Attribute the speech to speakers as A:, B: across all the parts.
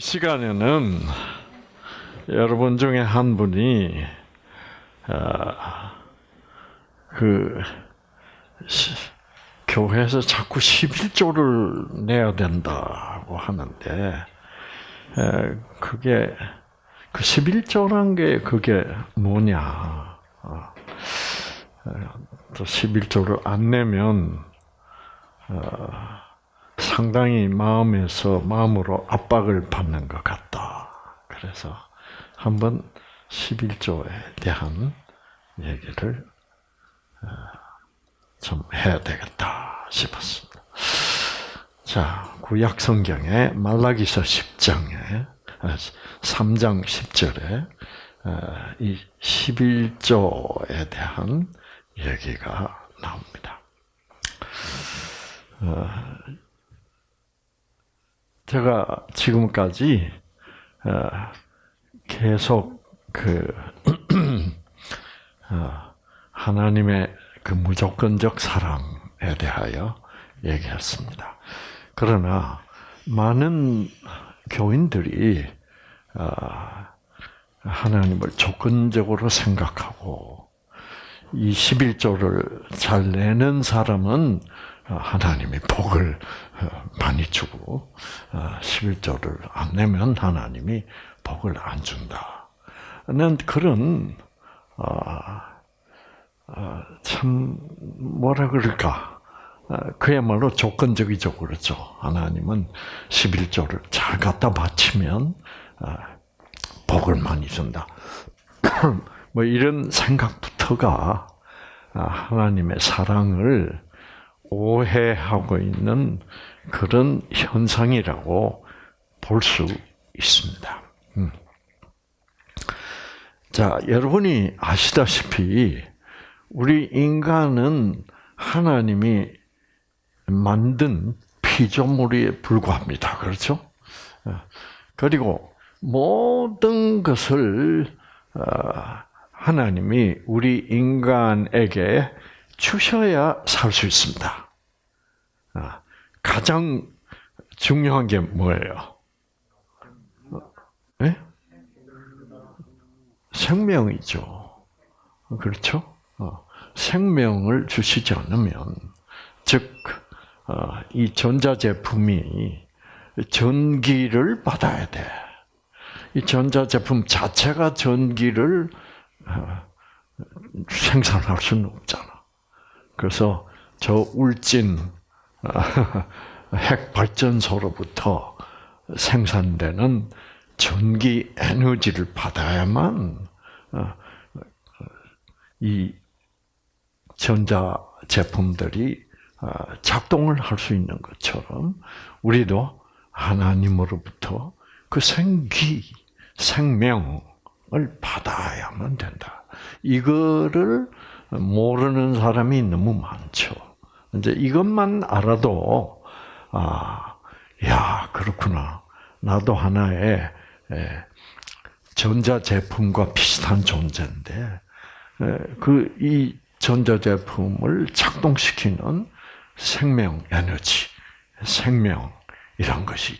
A: 시간에는 여러분 중에 한 분이 아, 그 시, 교회에서 자꾸 11조를 내야 된다고 하는데 에, 그게 그 11조란 게 그게 뭐냐? 어, 또 11조를 안 내면 어, 상당히 마음에서 마음으로 압박을 받는 것 같다. 그래서 한번 11조에 대한 얘기를 어, 좀 해야 되겠다 싶었습니다. 자, 구약 성경의 말라기서 10장에 3장 10절에 이 11조에 대한 얘기가 나옵니다. 어, 제가 지금까지 어, 계속 그 어, 하나님의 그 무조건적 사랑에 대하여 얘기했습니다. 그러나 많은 교인들이 하나님을 조건적으로 생각하고 이 11조를 잘 내는 사람은 하나님이 복을 어, 많이 주고 11조를 어, 안 내면 하나님이 복을 안 준다. 는 그런 어, 참 뭐라 그럴까 그야말로 조건적이죠 그렇죠. 하나님은 11조를 잘 갖다 바치면 복을 많이 준다. 뭐 이런 생각부터가 하나님의 사랑을 오해하고 있는 그런 현상이라고 볼 수 있습니다. 음. 자, 여러분이 아시다시피 우리 인간은 하나님이 만든 피조물에 불과합니다. 그렇죠? 어, 그리고 모든 것을 어, 하나님이 우리 인간에게 주셔야 살 수 있습니다. 아, 가장 중요한 게 뭐예요? 네? 생명이죠. 그렇죠? 어, 생명을 주시지 않으면, 즉, 어, 이 전자제품이 전기를 받아야 돼. 이 전자제품 자체가 전기를 생산할 수는 없잖아. 그래서 저 울진 핵 발전소로부터 생산되는 전기 에너지를 받아야만 어, 이 전자 제품들이 어, 작동을 할 수 있는 것처럼 우리도 하나님으로부터 그 생기, 생명을 받아야만 된다. 이거를 모르는 사람이 너무 많죠. 이제 이것만 알아도 아, 야 그렇구나. 나도 하나의 전자 제품과 비슷한 존재인데 그 이 전자 제품을 작동시키는 생명 에너지, 생명이란 것이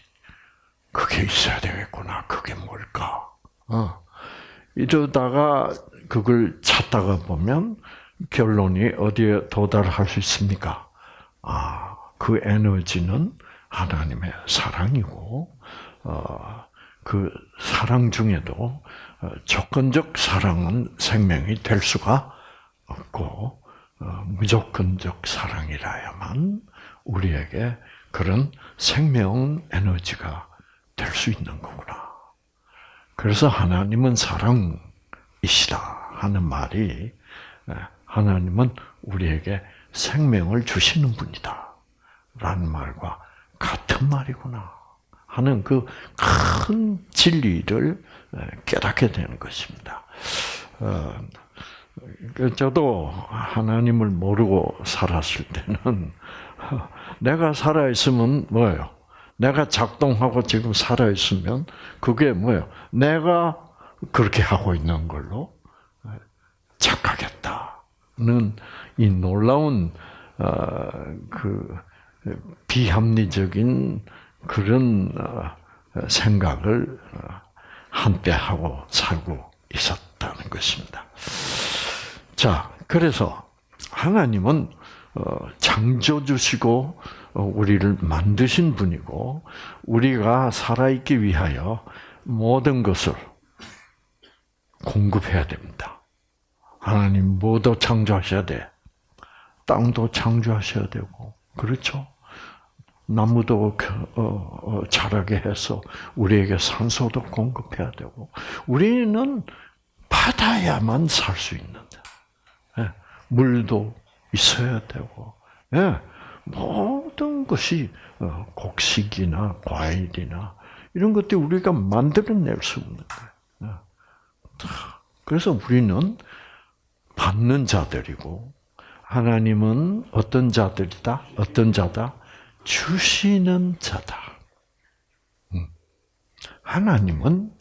A: 그게 있어야 되겠구나. 그게 뭘까? 어. 이러다가 그걸 찾다가 보면 결론이 어디에 도달할 수 있습니까? 아, 그 에너지는 하나님의 사랑이고, 어, 그 사랑 중에도 어, 조건적 사랑은 생명이 될 수가 없고, 어, 무조건적 사랑이라야만 우리에게 그런 생명 에너지가 될 수 있는 거구나. 그래서 하나님은 사랑이시다 하는 말이 하나님은 우리에게 생명을 주시는 분이다. 라는 말과 같은 말이구나. 하는 그 큰 진리를 깨닫게 되는 것입니다. 어, 그 저도 하나님을 모르고 살았을 때는 내가 살아있으면 뭐예요? 내가 작동하고 지금 살아있으면 그게 뭐예요? 내가 그렇게 하고 있는 걸로 착각했다. 이 놀라운 어, 그 비합리적인 그런 어, 생각을 어, 한때 하고 살고 있었다는 것입니다. 자, 그래서 하나님은 어, 창조 주시고 어, 우리를 만드신 분이고 우리가 살아있기 위하여 모든 것을 공급해야 됩니다. 하나님 뭐도 창조하셔야 돼. 땅도 창조하셔야 되고 그렇죠. 나무도 어, 어, 자라게 해서 우리에게 산소도 공급해야 되고 우리는 받아야만 살 수 있는데 예, 물도 있어야 되고 예, 모든 것이 어, 곡식이나 과일이나 이런 것들 우리가 만들어낼 수 없는 거예요. 예. 그래서 우리는 받는 자들이고 하나님은 어떤 자들이다? 어떤 자다? 주시는 자다. 음. 하나님은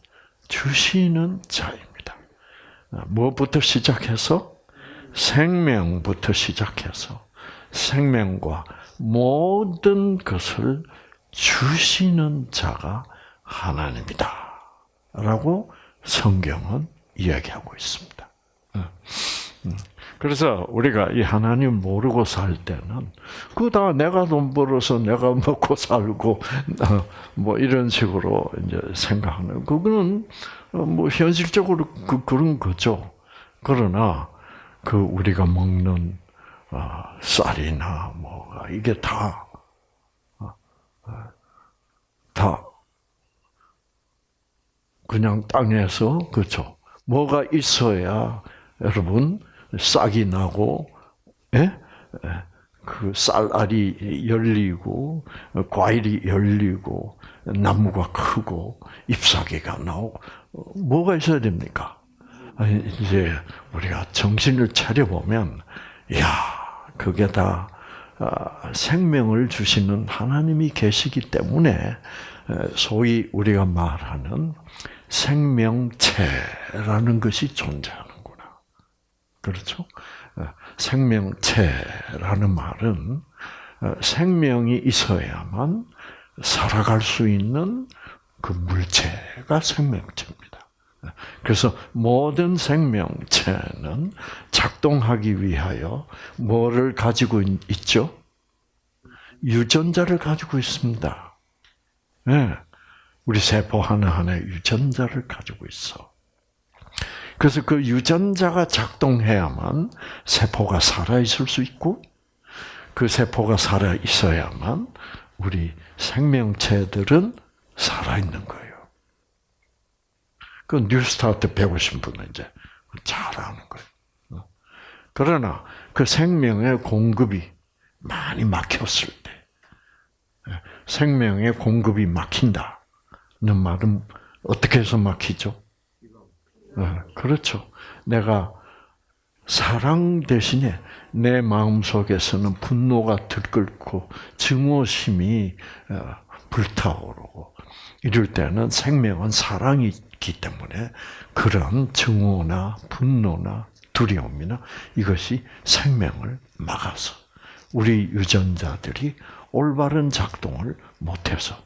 A: 주시는 자입니다. 무엇부터 시작해서 생명부터 시작해서 생명과 모든 것을 주시는 자가 하나님이다. 라고 성경은 이야기하고 있습니다. 그래서 우리가 이 하나님 모르고 살 때는 그다 내가 돈 벌어서 내가 먹고 살고 어, 뭐 이런 식으로 이제 생각하는 그거는 뭐 현실적으로 그 그런 거죠. 그러나 그 우리가 먹는 어, 쌀이나 뭐가 이게 다다 어, 그냥 땅에서 그렇죠. 뭐가 있어야 여러분 싹이 나고, 예? 그 쌀알이 열리고, 과일이 열리고, 나무가 크고, 잎사귀가 나오고, 뭐가 있어야 됩니까? 이제 우리가 정신을 차려보면, 야 그게 다 아, 생명을 주시는 하나님이 계시기 때문에 소위 우리가 말하는 생명체라는 것이 존재하는 그렇죠? 어, 생명체라는 말은 어, 생명이 있어야만 살아갈 수 있는 그 물체가 생명체입니다. 어, 그래서 모든 생명체는 작동하기 위하여 뭐를 가지고 있죠? 유전자를 가지고 있습니다. 네. 우리 세포 하나하나에 유전자를 가지고 있어. 그래서 그 유전자가 작동해야만 세포가 살아있을 수 있고, 그 세포가 살아있어야만 우리 생명체들은 살아있는 거예요. 그 뉴스타트 배우신 분은 이제 잘 아는 거예요. 그러나 그 생명의 공급이 많이 막혔을 때, 생명의 공급이 막힌다는 말은 어떻게 해서 막히죠? 어, 그렇죠. 내가 사랑 대신에 내 마음 속에서는 분노가 들끓고 증오심이 어, 불타오르고 이럴 때는 생명은 사랑이 있기 때문에 그런 증오나 분노나 두려움이나 이것이 생명을 막아서 우리 유전자들이 올바른 작동을 못해서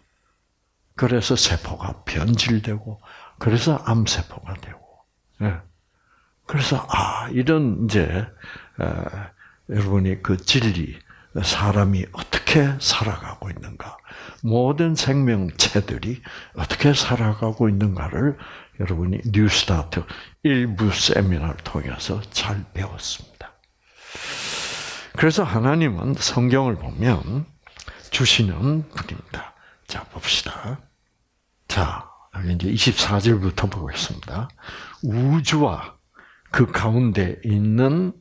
A: 그래서 세포가 변질되고 그래서 암세포가 되고 예. 그래서 아 이런 이제 여러분이 그 진리 사람이 어떻게 살아가고 있는가 모든 생명체들이 어떻게 살아가고 있는가를 여러분이 뉴스타트 일부 세미나를 통해서 잘 배웠습니다. 그래서 하나님은 성경을 보면 주시는 분입니다. 자 봅시다. 자 이제 24절부터 보겠습니다. 우주와 그 가운데 있는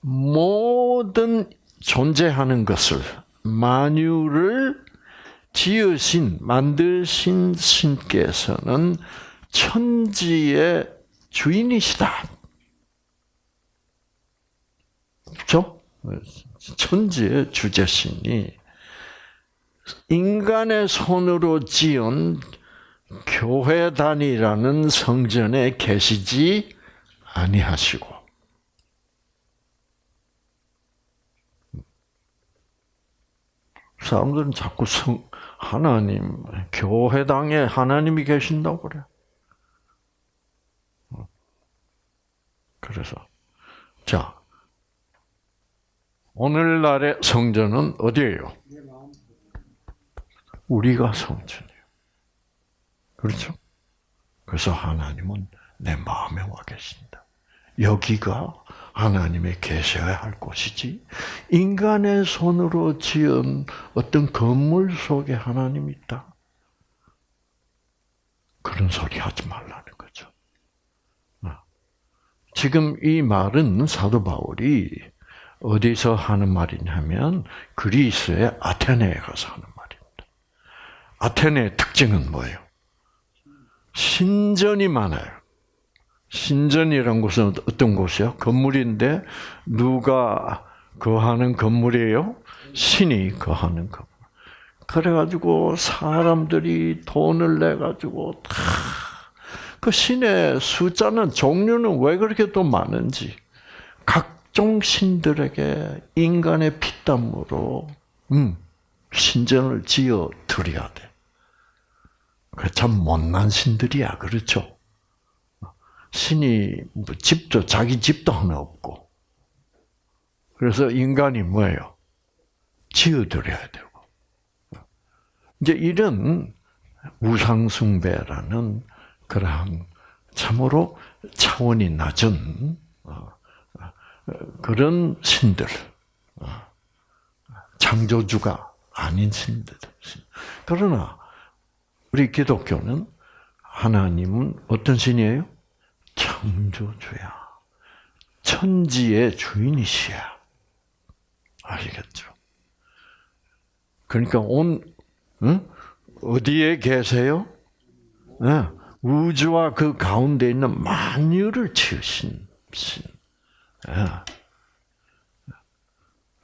A: 모든 존재하는 것을 만유를 지으신 만드신 신께서는 천지의 주인이시다. 그렇죠? 천지의 주제신이 인간의 손으로 지은 교회단이라는 성전에 계시지 아니하시고 사람들은 자꾸 성, 하나님 교회당에 하나님이 계신다고 그래. 어. 그래서 자 오늘날의 성전은 어디예요? 우리가 성전이에요. 그렇죠? 그래서 하나님은 내 마음에 와 계신다. 여기가 하나님의 계셔야 할 곳이지 인간의 손으로 지은 어떤 건물 속에 하나님이 있다. 그런 소리 하지 말라는 거죠. 어. 지금 이 말은 사도 바울이 어디서 하는 말이냐면 그리스의 아테네에 가서 하는 말입니다. 아테네의 특징은 뭐예요? 신전이 많아요. 신전이란 곳은 어떤 곳이요? 건물인데 누가 거하는 건물이에요? 신이 거하는 건물. 그래가지고 사람들이 돈을 내가지고 다 그 신의 숫자는 종류는 왜 그렇게 또 많은지 각종 신들에게 인간의 피땀으로 음, 신전을 지어 드려야 돼. 참 못난 신들이야, 그렇죠? 신이 뭐 집도 자기 집도 하나 없고 그래서 인간이 뭐예요? 지어드려야 되고 이제 이런 우상숭배라는 그러한 참으로 차원이 낮은 어, 어, 그런 신들 어, 창조주가 아닌 신들 그러나 우리 기독교는 하나님은 어떤 신이에요? 창조주야. 천지의 주인이시야. 아시겠죠? 그러니까 온 응? 어디에 계세요? 네. 우주와 그 가운데 있는 만유를 지으신 신. 네.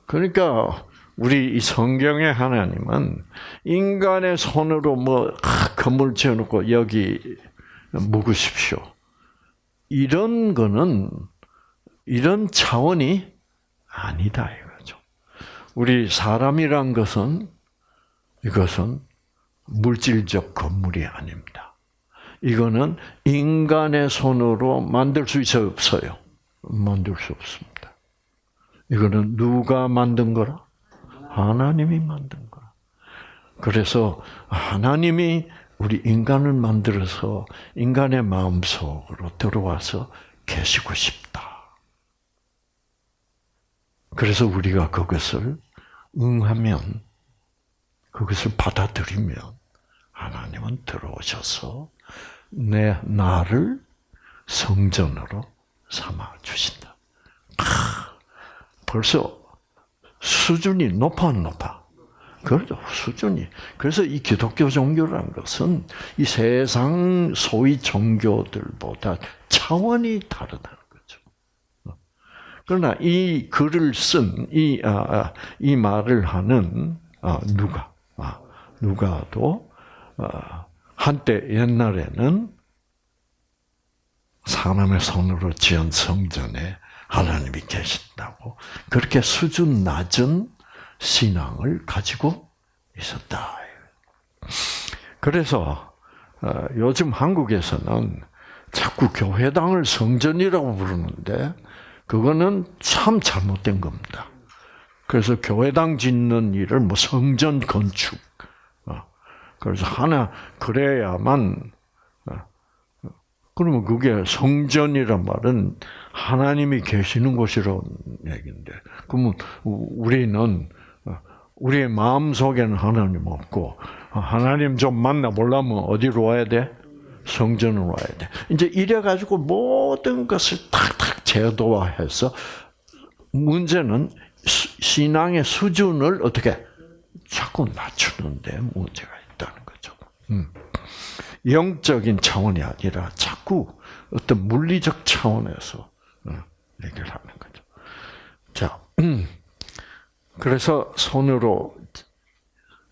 A: 그러니까 우리 이 성경의 하나님은 인간의 손으로 뭐 건물 지어놓고 여기 묵으십시오. 이런 거는 이런 차원이 아니다 이거죠. 우리 사람이란 것은 이것은 물질적 건물이 아닙니다. 이거는 인간의 손으로 만들 수 있어요, 없어요? 만들 수 없습니다. 이거는 누가 만든 거라? 하나님이 만든 거라. 그래서 하나님이 우리 인간을 만들어서 인간의 마음 속으로 들어와서 계시고 싶다. 그래서 우리가 그것을 응하면, 그것을 받아들이면, 하나님은 들어오셔서 내 나를 성전으로 삼아 주신다. 벌써 수준이 높아 높아. 그렇죠. 수준이. 그래서 이 기독교 종교라는 것은 이 세상 소위 종교들보다 차원이 다르다는 거죠. 그러나 이 글을 쓴, 이, 아, 아이 말을 하는, 아, 누가, 아, 누가도, 아, 한때 옛날에는 사람의 손으로 지은 성전에 하나님이 계신다고 그렇게 수준 낮은 신앙을 가지고 있었다. 그래서 어, 요즘 한국에서는 자꾸 교회당을 성전이라고 부르는데 그거는 참 잘못된 겁니다. 그래서 교회당 짓는 일을 뭐 성전 건축 어, 그래서 하나 그래야만 어, 그러면 그게 성전이란 말은 하나님이 계시는 곳이라는 얘기인데 그러면 우리는 우리의 마음 속에는 하나님 없고 하나님 좀 만나 보려면 어디로 와야 돼? 성전으로 와야 돼. 이제 이래 가지고 모든 것을 탁탁 제도화해서 문제는 신앙의 수준을 어떻게 자꾸 낮추는데 문제가 있다는 거죠. 음. 영적인 차원이 아니라 자꾸 어떤 물리적 차원에서 어, 얘기를 하는 거죠. 자. 음. 그래서 손으로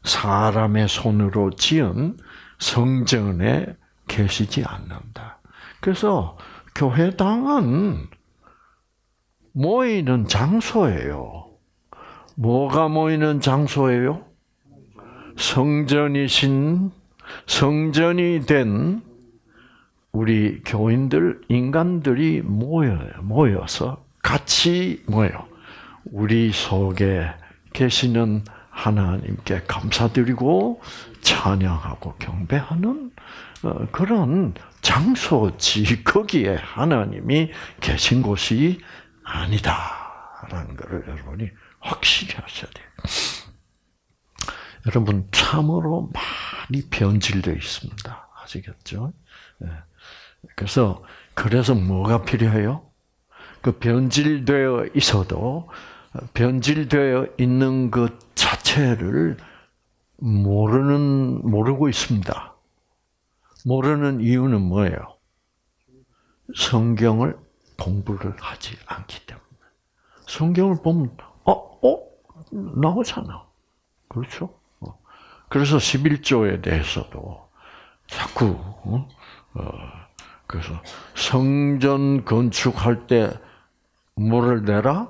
A: 사람의 손으로 지은 성전에 계시지 않는다. 그래서 교회당은 모이는 장소예요. 뭐가 모이는 장소예요? 성전이신 성전이 된 우리 교인들 인간들이 모여요. 모여서 같이 모여 우리 속에 계시는 하나님께 감사드리고 찬양하고 경배하는 어, 그런 장소지 거기에 하나님이 계신 곳이 아니다라는 것을 여러분이 확실히 하셔야 돼요. 여러분 참으로 많이 변질되어 있습니다. 아시겠죠? 예. 그래서 그래서 뭐가 필요해요? 그 변질되어 있어도 변질되어 있는 것 자체를 모르는 모르고 있습니다. 모르는 이유는 뭐예요? 성경을 공부를 하지 않기 때문에. 성경을 보면 어, 어 나오잖아. 그렇죠? 어. 그래서 11조에 대해서도 자꾸 어? 어, 그래서 성전 건축할 때 뭐를 내라?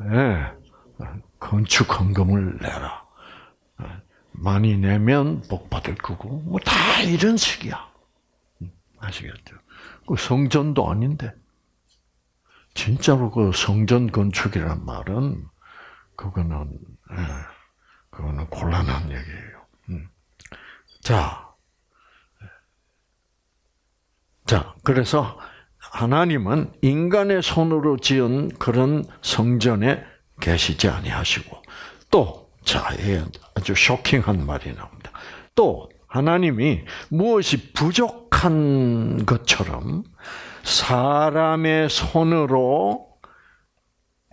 A: 네. 건축 헌금을 내라. 많이 내면 복 받을 거고 뭐 다 이런 식이야. 아시겠죠? 그 성전도 아닌데 진짜로 그 성전 건축이란 말은 그거는 예, 그거는 곤란한 얘기예요. 음. 자, 자 그래서 하나님은 인간의 손으로 지은 그런 성전에 계시지 아니하시고 또 자, 아주 쇼킹한 말이 나옵니다. 또 하나님이 무엇이 부족한 것처럼 사람의 손으로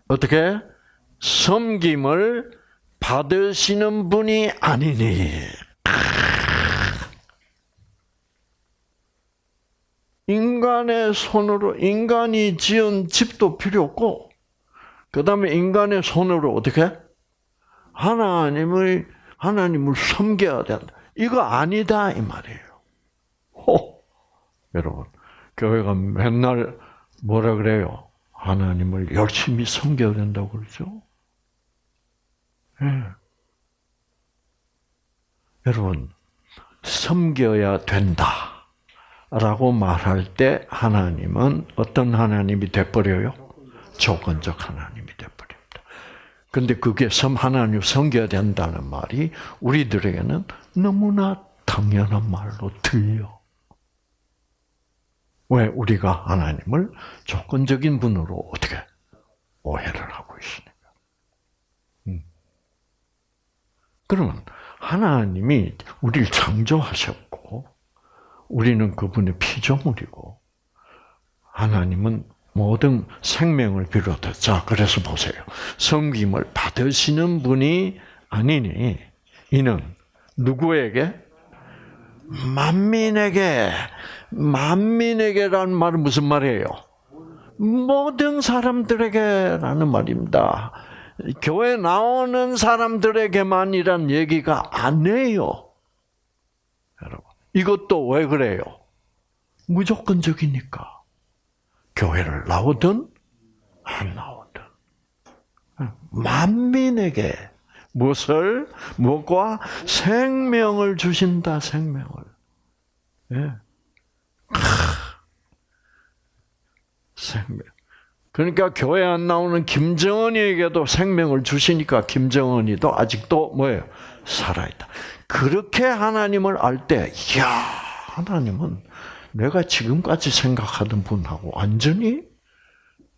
A: 어떻게 섬김을 받으시는 분이 아니니. 인간의 손으로 인간이 지은 집도 필요 없고 그 다음에 인간의 손으로 어떻게 하나님을 하나님을 섬겨야 된다. 이거 아니다 이 말이에요. 호, 여러분 교회가 맨날 뭐라 그래요? 하나님을 열심히 섬겨야 된다고 그러죠. 네. 여러분 섬겨야 된다. 라고 말할 때 하나님은 어떤 하나님이 돼버려요? 조건적 하나님이 돼버립니다. 근데 그게 섬 하나님 섬겨야 된다는 말이 우리들에게는 너무나 당연한 말로 들려. 왜 우리가 하나님을 조건적인 분으로 어떻게 오해를 하고 있으니까. 음. 그러면 하나님이 우리를 창조하셨고 우리는 그분의 피조물이고 하나님은 모든 생명을 비롯해 자 그래서 보세요. 섬김을 받으시는 분이 아니니 이는 누구에게 만민에게 만민에게라는 말은 무슨 말이에요? 모든 사람들에게라는 말입니다. 교회 나오는 사람들에게만 이란 얘기가 아니에요. 여러분, 이것도 왜 그래요? 무조건적이니까. 교회를 나오든 안 나오든 만민에게 무엇을 무엇과 생명을 주신다 생명을. 예. 생명. 그러니까 교회 안 나오는 김정은이에게도 생명을 주시니까 김정은이도 아직도 뭐예요? 살아있다. 그렇게 하나님을 알 때, 이야, 하나님은 내가 지금까지 생각하던 분하고 완전히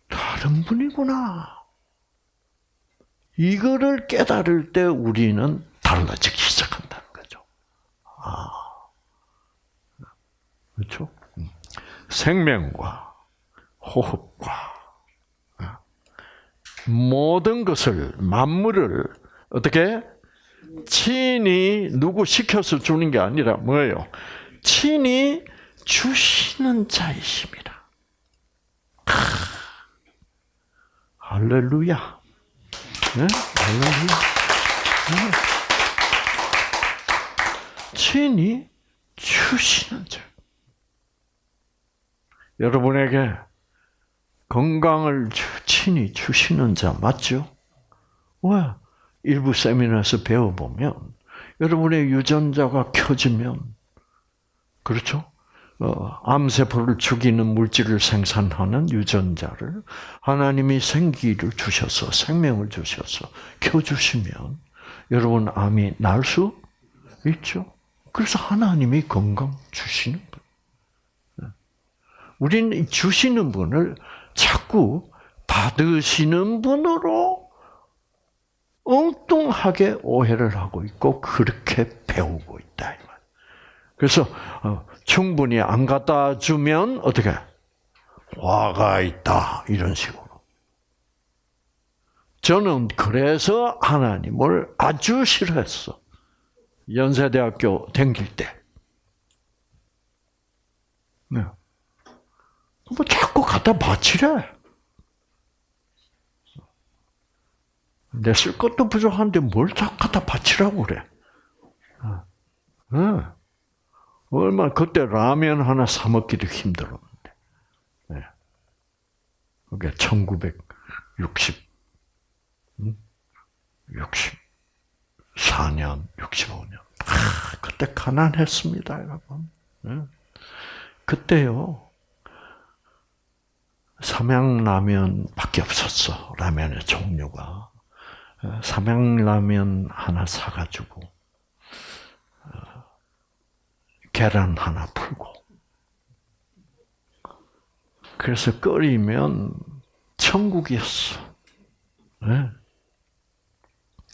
A: 다른 분이구나. 이거를 깨달을 때 우리는 달라지기 시작한다는 거죠. 아. 그렇죠? 음. 생명과 호흡과 아. 모든 것을 만물을 어떻게 친히 누구 시켜서 주는 게 아니라 뭐예요? 친히 주시는 자이십니다. 할렐루야. 네? 할렐루야. 네. 친히 주시는 자. 여러분에게 건강을 친히 주시는 자 맞죠? 왜? 일부 세미나에서 배워보면 여러분의 유전자가 켜지면 그렇죠? 어, 암세포를 죽이는 물질을 생산하는 유전자를 하나님이 생기를 주셔서 생명을 주셔서 켜주시면 여러분 암이 날 수 있죠. 그래서 하나님이 건강 주시는 분. 네. 우리는 주시는 분을 자꾸 받으시는 분으로 엉뚱하게 오해를 하고 있고 그렇게 배우고 있다. 그래서 어, 충분히 안 갖다 주면 어떻게 화가 있다 이런 식으로. 저는 그래서 하나님을 아주 싫어했어. 연세대학교 댕길 때. 네. 뭐 자꾸 갖다 바치래. 내 쓸 것도 부족한데 뭘 자꾸 갖다 바치라고 그래. 네. 얼마 그때 라면 하나 사 먹기도 힘들었는데. 네. 그게 1960 64년, 65년. 아, 그때 가난했습니다, 여러분. 네. 그때요. 삼양라면밖에 없었어. 라면의 종류가. 삼양라면 하나 사가지고 어, 계란 하나 풀고 그래서 끓이면 천국이었어. 네.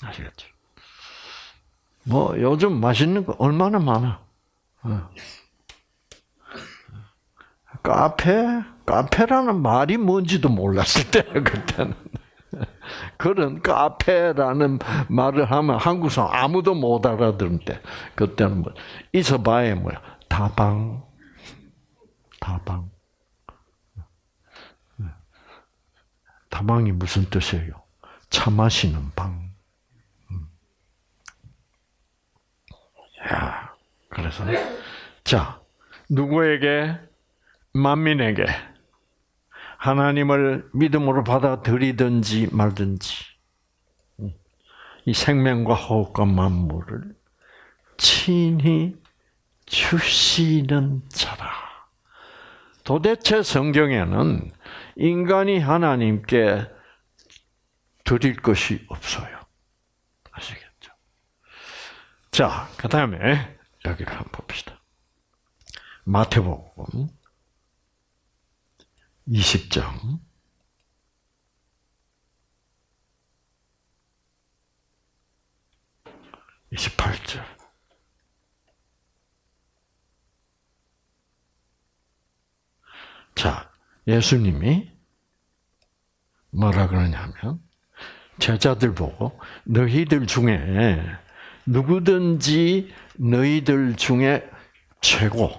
A: 아시겠죠? 뭐 요즘 맛있는 거 얼마나 많아. 어. 카페? 카페라는 말이 뭔지도 몰랐을 때 그때는. 그런 카페라는 말을 하면 한국 사람 아무도 못 알아듣는 때 그때는 뭐 있어봐야 뭐야. 다방. 다방. 다방이 무슨 뜻이에요? 차 마시는 방. 야, 그래서. 자 누구에게 만민에게 하나님을 믿음으로 받아들이든지 말든지 이 생명과 호흡과 만물을 친히 주시는 자라. 도대체 성경에는 인간이 하나님께 드릴 것이 없어요. 아시겠죠? 자, 그 다음에 여기를 한번 봅시다. 마태복음 20장 28절 자, 예수님이 뭐라 그러냐면 제자들 보고 너희들 중에 누구든지 너희들 중에 최고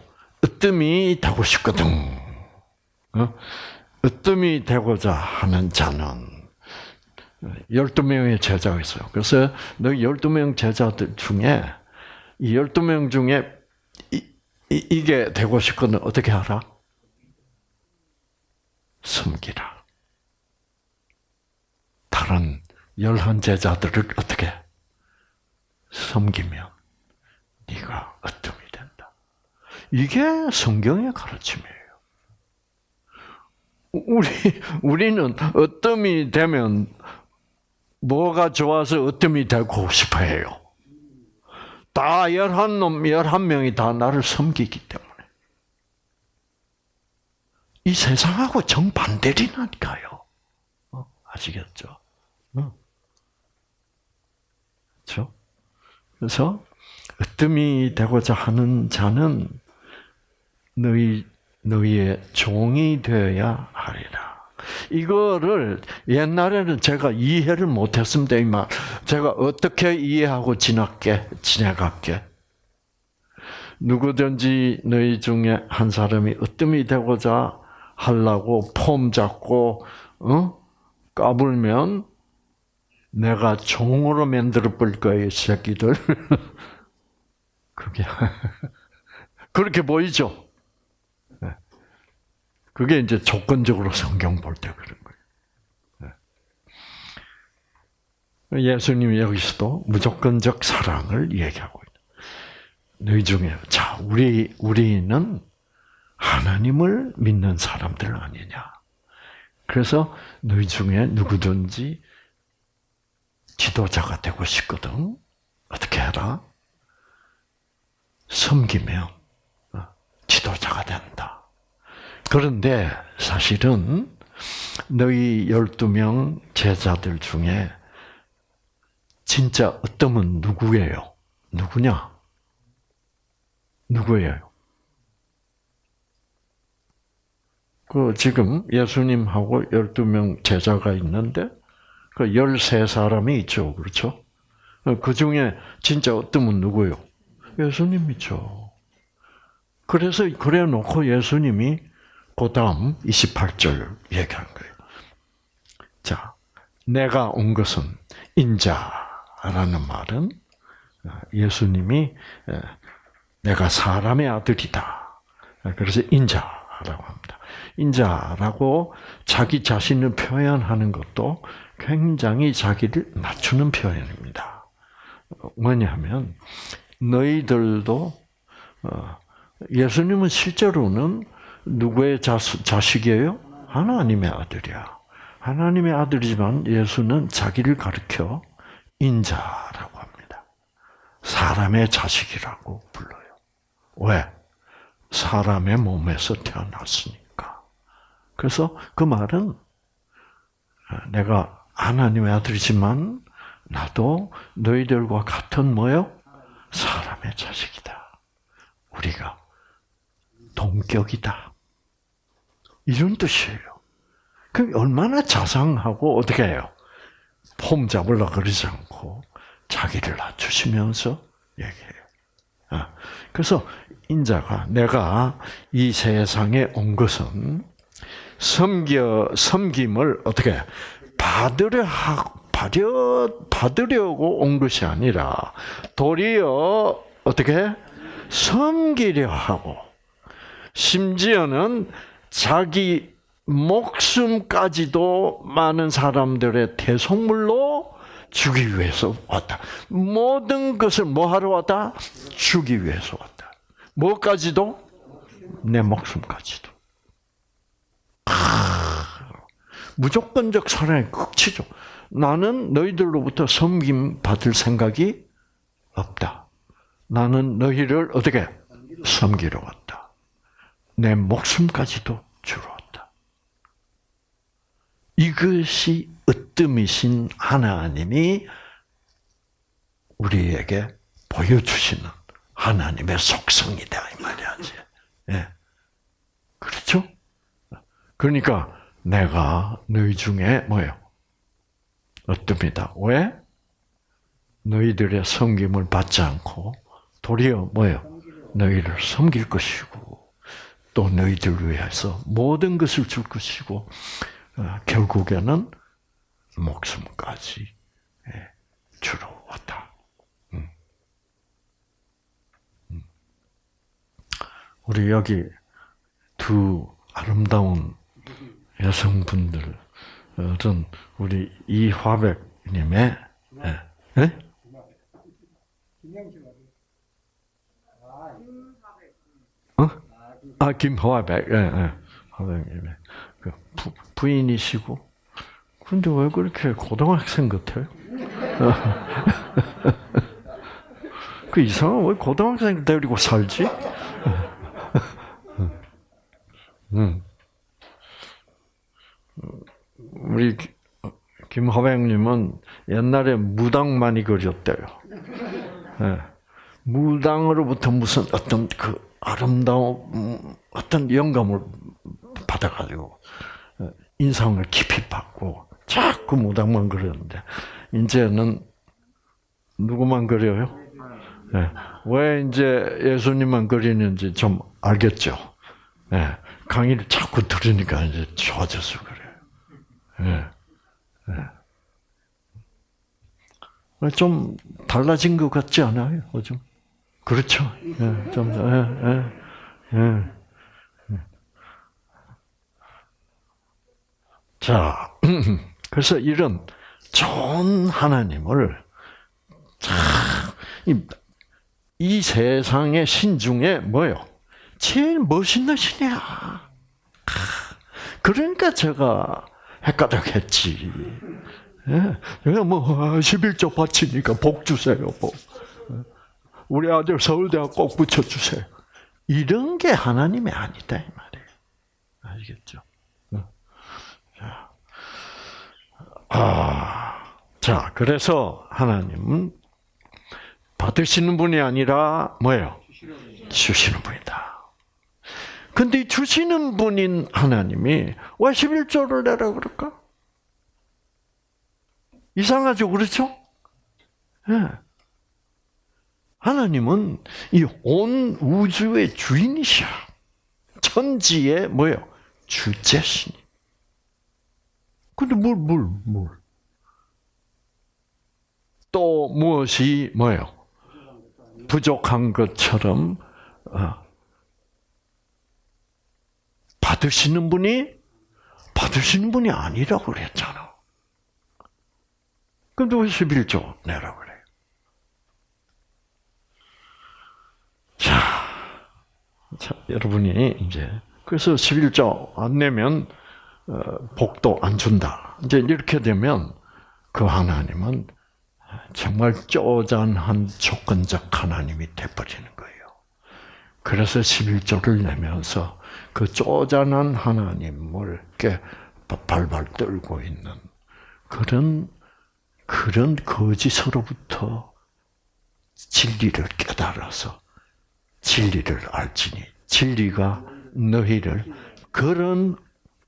A: 으뜸이 되고 싶거든. 어? 으뜸이 되고자 하는 자는 12명의 제자가 있어요. 그래서 너희 12명 제자들 중에 이 12명 중에 이, 이, 게 되고 싶거든 어떻게 하라? 섬기라. 다른 열한 제자들을 어떻게 섬기면 네가 어둠이 된다. 이게 성경의 가르침이에요. 우리 우리는 어둠이 되면 뭐가 좋아서 어둠이 되고 싶어해요. 다 열한 놈, 열한 명이 다 나를 섬기기 때문에. 이 세상하고 정 반대리니까요. 어? 아시겠죠? 어. 그렇죠? 그래서 으뜸이 되고자 하는 자는 너희 너희의 종이 되어야 하리라. 이거를 옛날에는 제가 이해를 못했습니다. 이 말 제가 어떻게 이해하고 지났게 지내갈게. 누구든지 너희 중에 한 사람이 으뜸이 되고자 하려고 폼 잡고 어? 까불면 내가 종으로 만들어 볼 거예요, 새끼들. 그게 그렇게 보이죠? 네. 그게 이제 조건적으로 성경 볼 때 그런 거예요. 예수님이 여기서도 무조건적 사랑을 얘기하고 있다. 너희 중에 자 우리 우리는 하나님을 믿는 사람들 아니냐. 그래서 너희 중에 누구든지 지도자가 되고 싶거든. 어떻게 해라? 섬기면 어, 지도자가 된다. 그런데 사실은 너희 12명 제자들 중에 진짜 어떠면 누구예요? 누구냐? 누구예요? 그 지금 예수님하고 12명 제자가 있는데 그 13사람이 있죠. 그렇죠? 그 중에 진짜 어떠면 누구예요? 예수님이죠. 그래서 그래 놓고 예수님이 그 다음 28절 얘기한 거예요. 자, 내가 온 것은 인자라는 말은 예수님이 내가 사람의 아들이다. 그래서 인자라고 합니다. 인자라고 자기 자신을 표현하는 것도 굉장히 자기를 낮추는 표현입니다. 뭐냐면 너희들도 어, 예수님은 실제로는 누구의 자식이에요? 하나님의 아들이야. 하나님의 아들이지만 예수는 자기를 가리켜 인자라고 합니다. 사람의 자식이라고 불러요. 왜? 사람의 몸에서 태어났으니까. 그래서 그 말은 내가 하나님의 아들이지만 나도 너희들과 같은 뭐요? 사람의 자식이다. 우리가 동격이다. 이런 뜻이에요. 그 얼마나 자상하고 어떻게 해요? 폼 잡으려 그러지 않고 자기를 낮추시면서 얘기해요. 아, 그래서 인자가 내가 이 세상에 온 것은 섬겨 섬김을 어떻게 받으려 받려 받으려고 온 것이 아니라 도리어 어떻게 섬기려 하고 심지어는 자기 목숨까지도 많은 사람들의 대속물로 주기 위해서 왔다. 모든 것을 뭐 하러 왔다? 주기 위해서 왔다. 뭐까지도? 내 목숨까지도. 무조건적 사랑의 극치죠. 나는 너희들로부터 섬김 받을 생각이 없다. 나는 너희를 어떻게 섬기러 왔다. 내 목숨까지도 주러 왔다. 이것이 으뜸이신 하나님이 우리에게 보여주시는 하나님의 속성이다 이 말이야지. 예. 그렇죠? 그러니까 내가 너희 중에 뭐요? 어떻습니다. 왜? 너희들의 섬김을 받지 않고 도리어 뭐요? 너희를 섬길 것이고 또 너희들 위해서 모든 것을 줄 것이고 어, 결국에는 목숨까지 예, 주러 왔다. 음. 음. 우리 여기 두 아름다운 여성분들은 우리 이화백님의 예? 예? 어? 아 김화백, 예, 예. 화백님의 그 부, 부인이시고, 근데 왜 그렇게 고등학생 같아요? 그 이상한 왜 고등학생 데리고 살지? 음. 우리 김화백님은 옛날에 무당 많이 그렸대요. 네. 무당으로부터 무슨 어떤 그 아름다운 음, 어떤 영감을 받아가지고 어, 인상을 깊이 받고 자꾸 무당만 그렸는데 이제는 누구만 그려요? 네. 왜 이제 예수님만 그리는지 좀 알겠죠? 네. 강의를 자꾸 들으니까 이제 좋아져서 그래요. 네. 네. 좀 달라진 것 같지 않아요? 요즘? 그렇죠. 예, 좀, 예, 예, 예. 자, 그래서 이런 좋은 하나님을 참, 이, 이 세상의 신 중에 뭐요? 제일 멋있는 신이야. 그러니까 제가 헷갈렸겠지. 예, 뭐 11조 바치니까 복 주세요, 복. 우리 아들 서울대학 꼭 붙여주세요. 이런 게 하나님이 아니다, 이 말이에요. 아시겠죠? 자, 아, 자, 그래서 하나님은 받으시는 분이 아니라 뭐예요? 주시는 분이다. 근데 주시는 분인 하나님이 왜 11조를 내라 그럴까? 이상하죠, 그렇죠? 예. 하나님은 이 온 우주의 주인이셔. 천지의 뭐요? 주제신. 근데 뭘, 뭘, 뭘? 또 무엇이 뭐요? 부족한 것처럼 어, 받으시는 분이 받으시는 분이 아니라고 그랬잖아. 근데 왜 11조 내라고 그래요? 자, 자, 여러분이 이제 그래서 11조 안 내면 어, 복도 안 준다. 이제 이렇게 되면 그 하나님은 정말 쪼잔한 조건적 하나님이 돼버리는 거예요. 그래서 11조를 내면서 그 쪼잔한 하나님을 이렇게 발발 떨고 있는 그런 그런 거짓으로부터 진리를 깨달아서 진리를 알지니 진리가 너희를 그런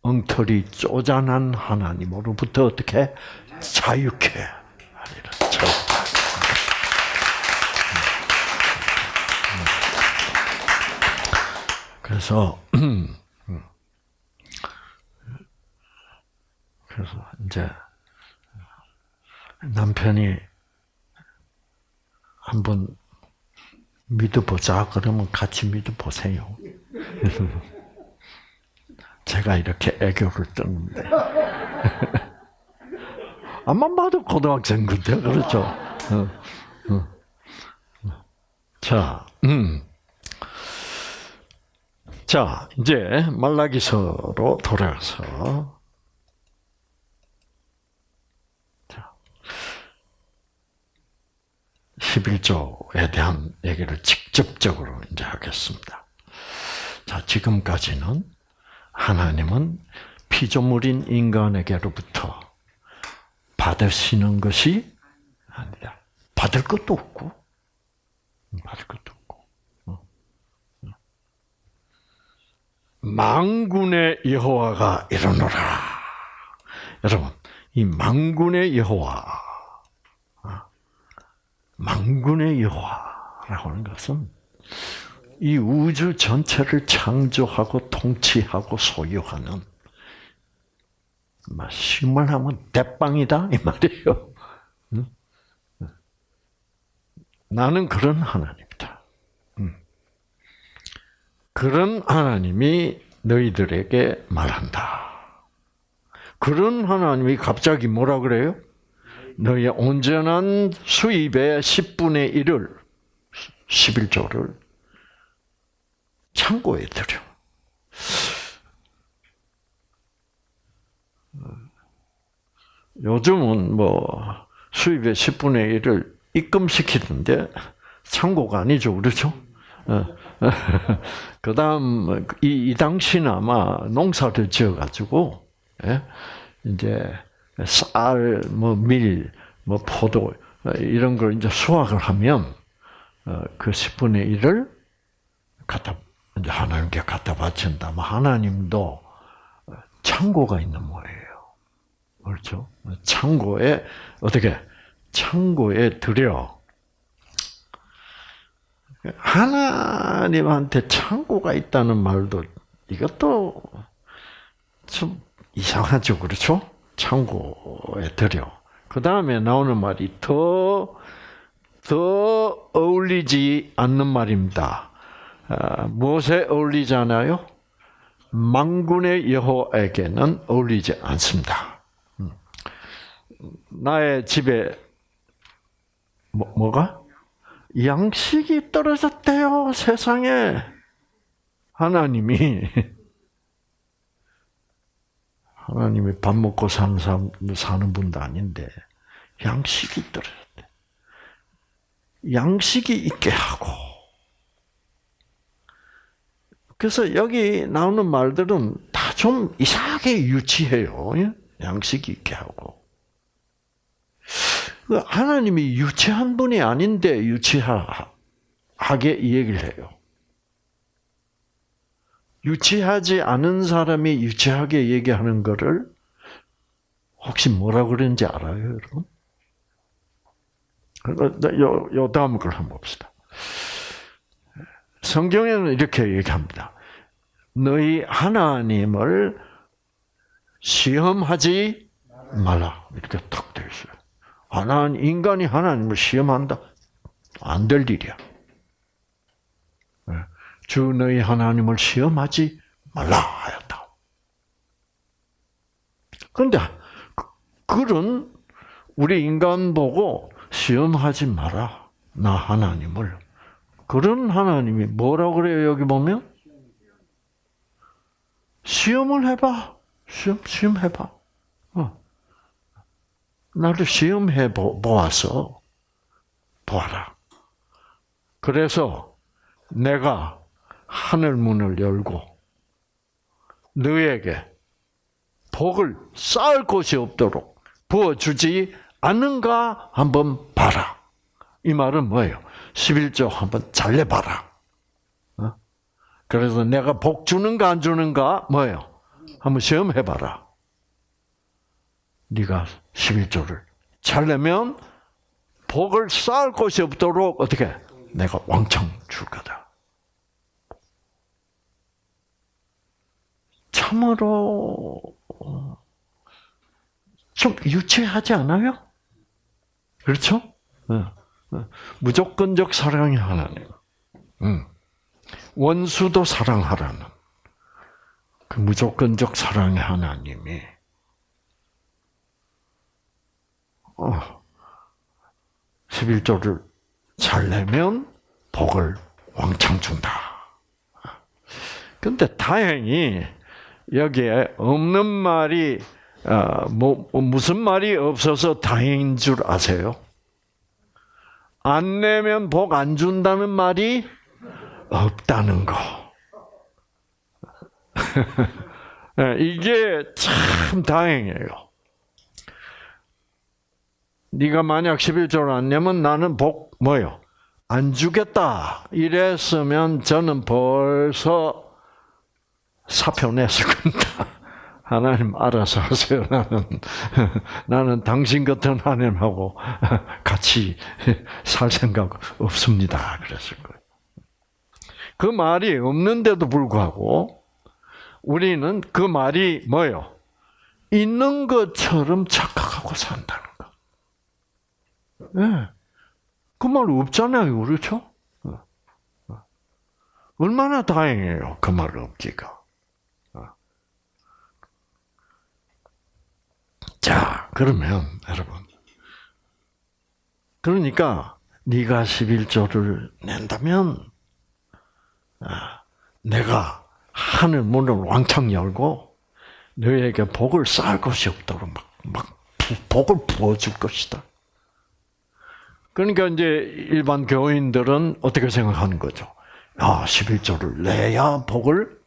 A: 엉터리 쪼잔한 하나님으로부터 어떻게 자유케 하리라. 그래서 그래서 이제 남편이 한번 믿어보자 그러면 같이 믿어보세요. 제가 이렇게 애교를 뜨는데 암만 봐도 고등학생 같아 그렇죠. 어, 어. 자, 음. 자 이제 말라기서로 돌아가서 11조에 대한 얘기를 직접적으로 이제 하겠습니다. 자, 지금까지는 하나님은 피조물인 인간에게로부터 받으시는 것이 아니다. 받을 것도 없고, 받을 것도 없고. 어. 망군의 여호와가 이르노라. 여러분, 이 망군의 여호와 망군의 여호와라고 하는 것은 이 우주 전체를 창조하고 통치하고 소유하는 심을 하면 대빵이다 이 말이에요. 나는 그런 하나님이다. 그런 하나님이 너희들에게 말한다. 그런 하나님이 갑자기 뭐라 그래요? 너희의 온전한 수입의 10분의 1을 11조를 창고에 들여. 요즘은 뭐 수입의 10분의 1을 입금시키는데 창고가 아니죠, 그렇죠? 어. 그 다음, 이, 이 당시는 아마 농사를 지어 가지고, 예? 이제, 쌀, 뭐 밀, 뭐 포도 이런 걸 이제 수확을 하면 어, 그 10분의 1을 갖다 이제 하나님께 갖다 바친다. 뭐 하나님도 창고가 있는 모예요. 그렇죠? 창고에 어떻게 창고에 들여 하나님한테 창고가 있다는 말도 이것도 좀 이상하죠, 그렇죠? 창고에 들여. 그 다음에 나오는 말이 더, 더 어울리지 않는 말입니다. 아, 무엇에 어울리잖아요? 망군의 여호에게는 어울리지 않습니다. 음. 나의 집에 뭐, 뭐가? 양식이 떨어졌대요, 세상에. 하나님이, 하나님이 밥 먹고 사는, 사람, 사는 분도 아닌데, 양식이 떨어졌대. 양식이 있게 하고. 그래서 여기 나오는 말들은 다 좀 이상하게 유치해요. 예? 양식이 있게 하고. 그 하나님이 유치한 분이 아닌데 유치하게 이 얘기를 해요. 유치하지 않은 사람이 유치하게 얘기하는 거를 혹시 뭐라 그러는지 알아요, 여러분? 요, 요 다음 걸 한번 봅시다. 성경에는 이렇게 얘기합니다. 너희 하나님을 시험하지 말라. 이렇게 탁 되어 있어요. 하나님, 인간이 하나님을 시험한다? 안 될 일이야. 예. 주 너희 하나님을 시험하지 말라 하였다. 그런데 그런 우리 인간 보고 시험하지 마라. 나 하나님을. 그런 하나님이 뭐라고 그래요, 여기 보면? 시험을 해봐. 시험, 시험 해봐. 어. 나를 시험해 보아서 보아라. 그래서 내가 하늘 문을 열고 너에게 복을 쌓을 곳이 없도록 부어주지 않는가 한번 봐라. 이 말은 뭐예요? 11조 한번 잘 내봐라. 어? 그래서 내가 복 주는가 안 주는가 뭐예요? 한번 시험해봐라. 네가 11조를 잘 내면 복을 쌓을 곳이 없도록 어떻게 내가 왕창 줄 거다. 참으로 좀 유치하지 않아요? 그렇죠? 무조건적 사랑이 하나님. 원수도 사랑하라는 그 무조건적 사랑의 하나님이 어, 11조를 잘 내면 복을 왕창 준다. 근데 다행히 여기에 없는 말이 어, 뭐 무슨 말이 없어서 다행인 줄 아세요? 안 내면 복 안 준다는 말이 없다는 거. 이게 참 다행이에요. 네가 만약 11조를 안 내면 나는 복 뭐요? 안 주겠다. 이랬으면 저는 벌써 사표 냈을 겁니다. 하나님 알아서 하세요. 나는 나는 당신 같은 하나님하고 같이 살 생각 없습니다. 그랬을 거예요. 그 말이 없는데도 불구하고 우리는 그 말이 뭐요? 있는 것처럼 착각하고 산다는 거. 네. 그말 없잖아요, 그렇죠? 얼마나 다행이에요, 그 말 없기가. 자, 그러면 여러분, 그러니까 네가 11조를 낸다면 아, 내가 하늘 문을 왕창 열고 너에게 복을 쌓을 것이 없도록 막, 막 복을 부어줄 것이다. 그러니까 이제 일반 교인들은 어떻게 생각하는 거죠? 아, 11조를 내야 복을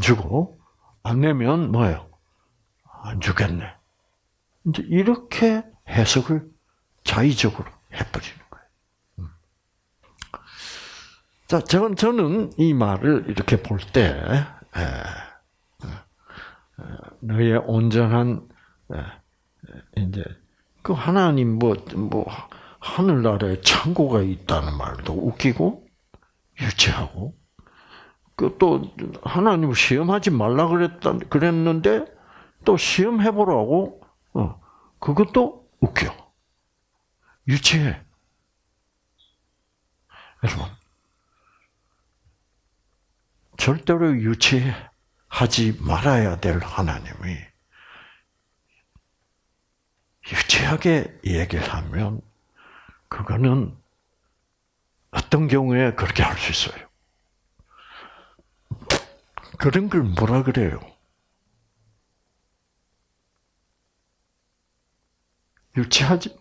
A: 주고, 안 내면 뭐예요? 안 주겠네. 이제 이렇게 해석을 자의적으로 해버리는 거예요. 음. 자, 저는, 저는 이 말을 이렇게 볼 때, 너의 온전한, 이제, 그 하나님 뭐, 뭐, 하늘나라에 창고가 있다는 말도 웃기고, 유치하고, 그 또, 하나님을 시험하지 말라 그랬다, 그랬는데, 또 시험해 보라고 어, 그것도 웃겨. 유치해. 여러분, 절대로 유치하지 말아야 될 하나님이 유치하지 진지하게 얘기를 하면 그거는 어떤 경우에 그렇게 할 수 있어요. 그런 걸 뭐라 그래요? 유치하지,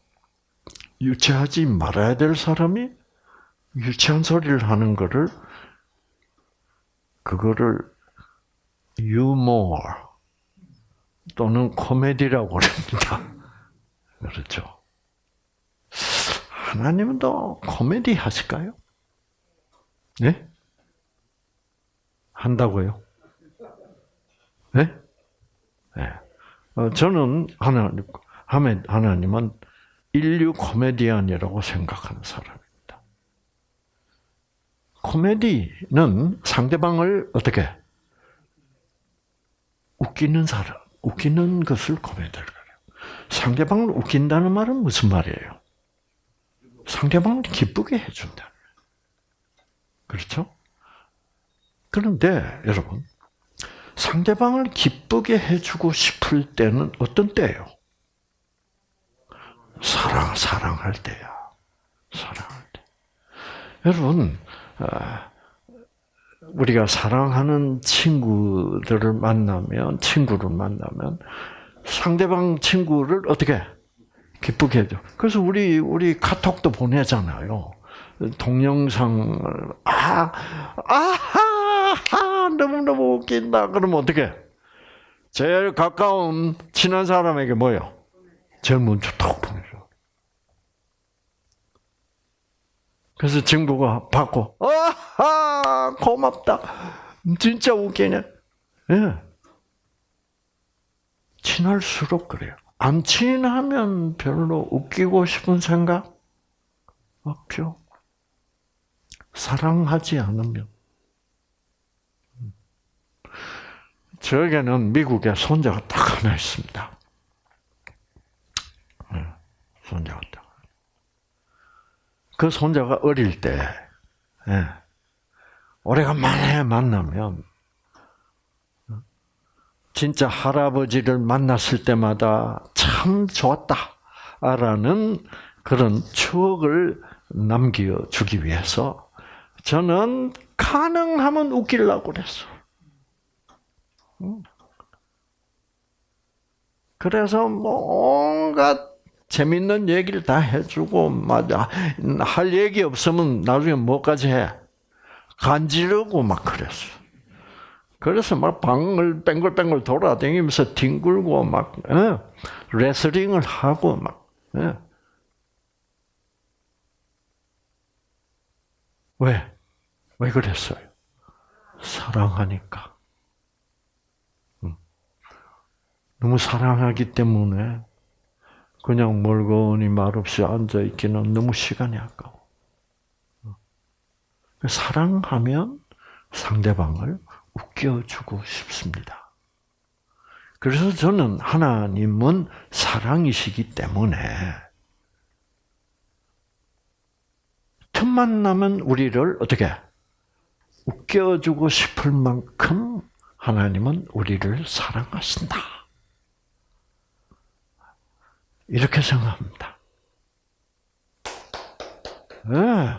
A: 유치하지 말아야 될 사람이 유치한 소리를 하는 거를, 그거를 유머 또는 코미디라고 그럽니다. 그렇죠. 하나님도 코미디 하실까요? 네? 한다고요? 네? 네. 어, 저는 하나님, 하나님은 인류 코미디언이라고 생각하는 사람입니다. 코미디는 상대방을 어떻게 웃기는 사람, 웃기는 것을 코미디를 그래요. 상대방을 웃긴다는 말은 무슨 말이에요? 상대방을 기쁘게 해준다. 그렇죠? 그런데 여러분 상대방을 기쁘게 해주고 싶을 때는 어떤 때요? 사랑 사랑할 때야. 사랑할 때. 여러분 아, 우리가 사랑하는 친구들을 만나면 친구를 만나면 상대방 친구를 어떻게 기쁘게 해줘. 그래서 우리 우리 카톡도 보내잖아요. 동영상을 아 아하 너무 너무 웃긴다. 그러면 어떻게? 제일 가까운 친한 사람에게 뭐요? 제일 먼저 톡 보내줘. 그래서 친구가 받고 아하 고맙다. 진짜 웃기네. 예. 친할수록 그래요. 안 친하면 별로 웃기고 싶은 생각 없죠. 사랑하지 않으면. 저에게는 미국에 손자가 딱 하나 있습니다. 네, 손자가 딱. 그 손자가 어릴 때, 네, 오래간만에 만나면, 진짜 할아버지를 만났을 때마다 참 좋았다라는 그런 추억을 남겨주기 위해서 저는 가능하면 웃기려고 그랬어. 그래서 뭔가 재밌는 얘기를 다 해주고 맞아 할 얘기 없으면 나중에 뭐까지 해 간지르고 막 그랬어. 그래서 막 방을 뺑글뺑글 돌아다니면서 뒹굴고 막 어? 레슬링을 하고 막 어? 왜? 왜 그랬어요? 사랑하니까. 너무 사랑하기 때문에 그냥 멀거니 말없이 앉아 있기는 너무 시간이 아까워. 사랑하면 상대방을 웃겨주고 싶습니다. 그래서 저는 하나님은 사랑이시기 때문에 틈만 나면 우리를 어떻게 웃겨주고 싶을 만큼 하나님은 우리를 사랑하신다. 이렇게 생각합니다. 네.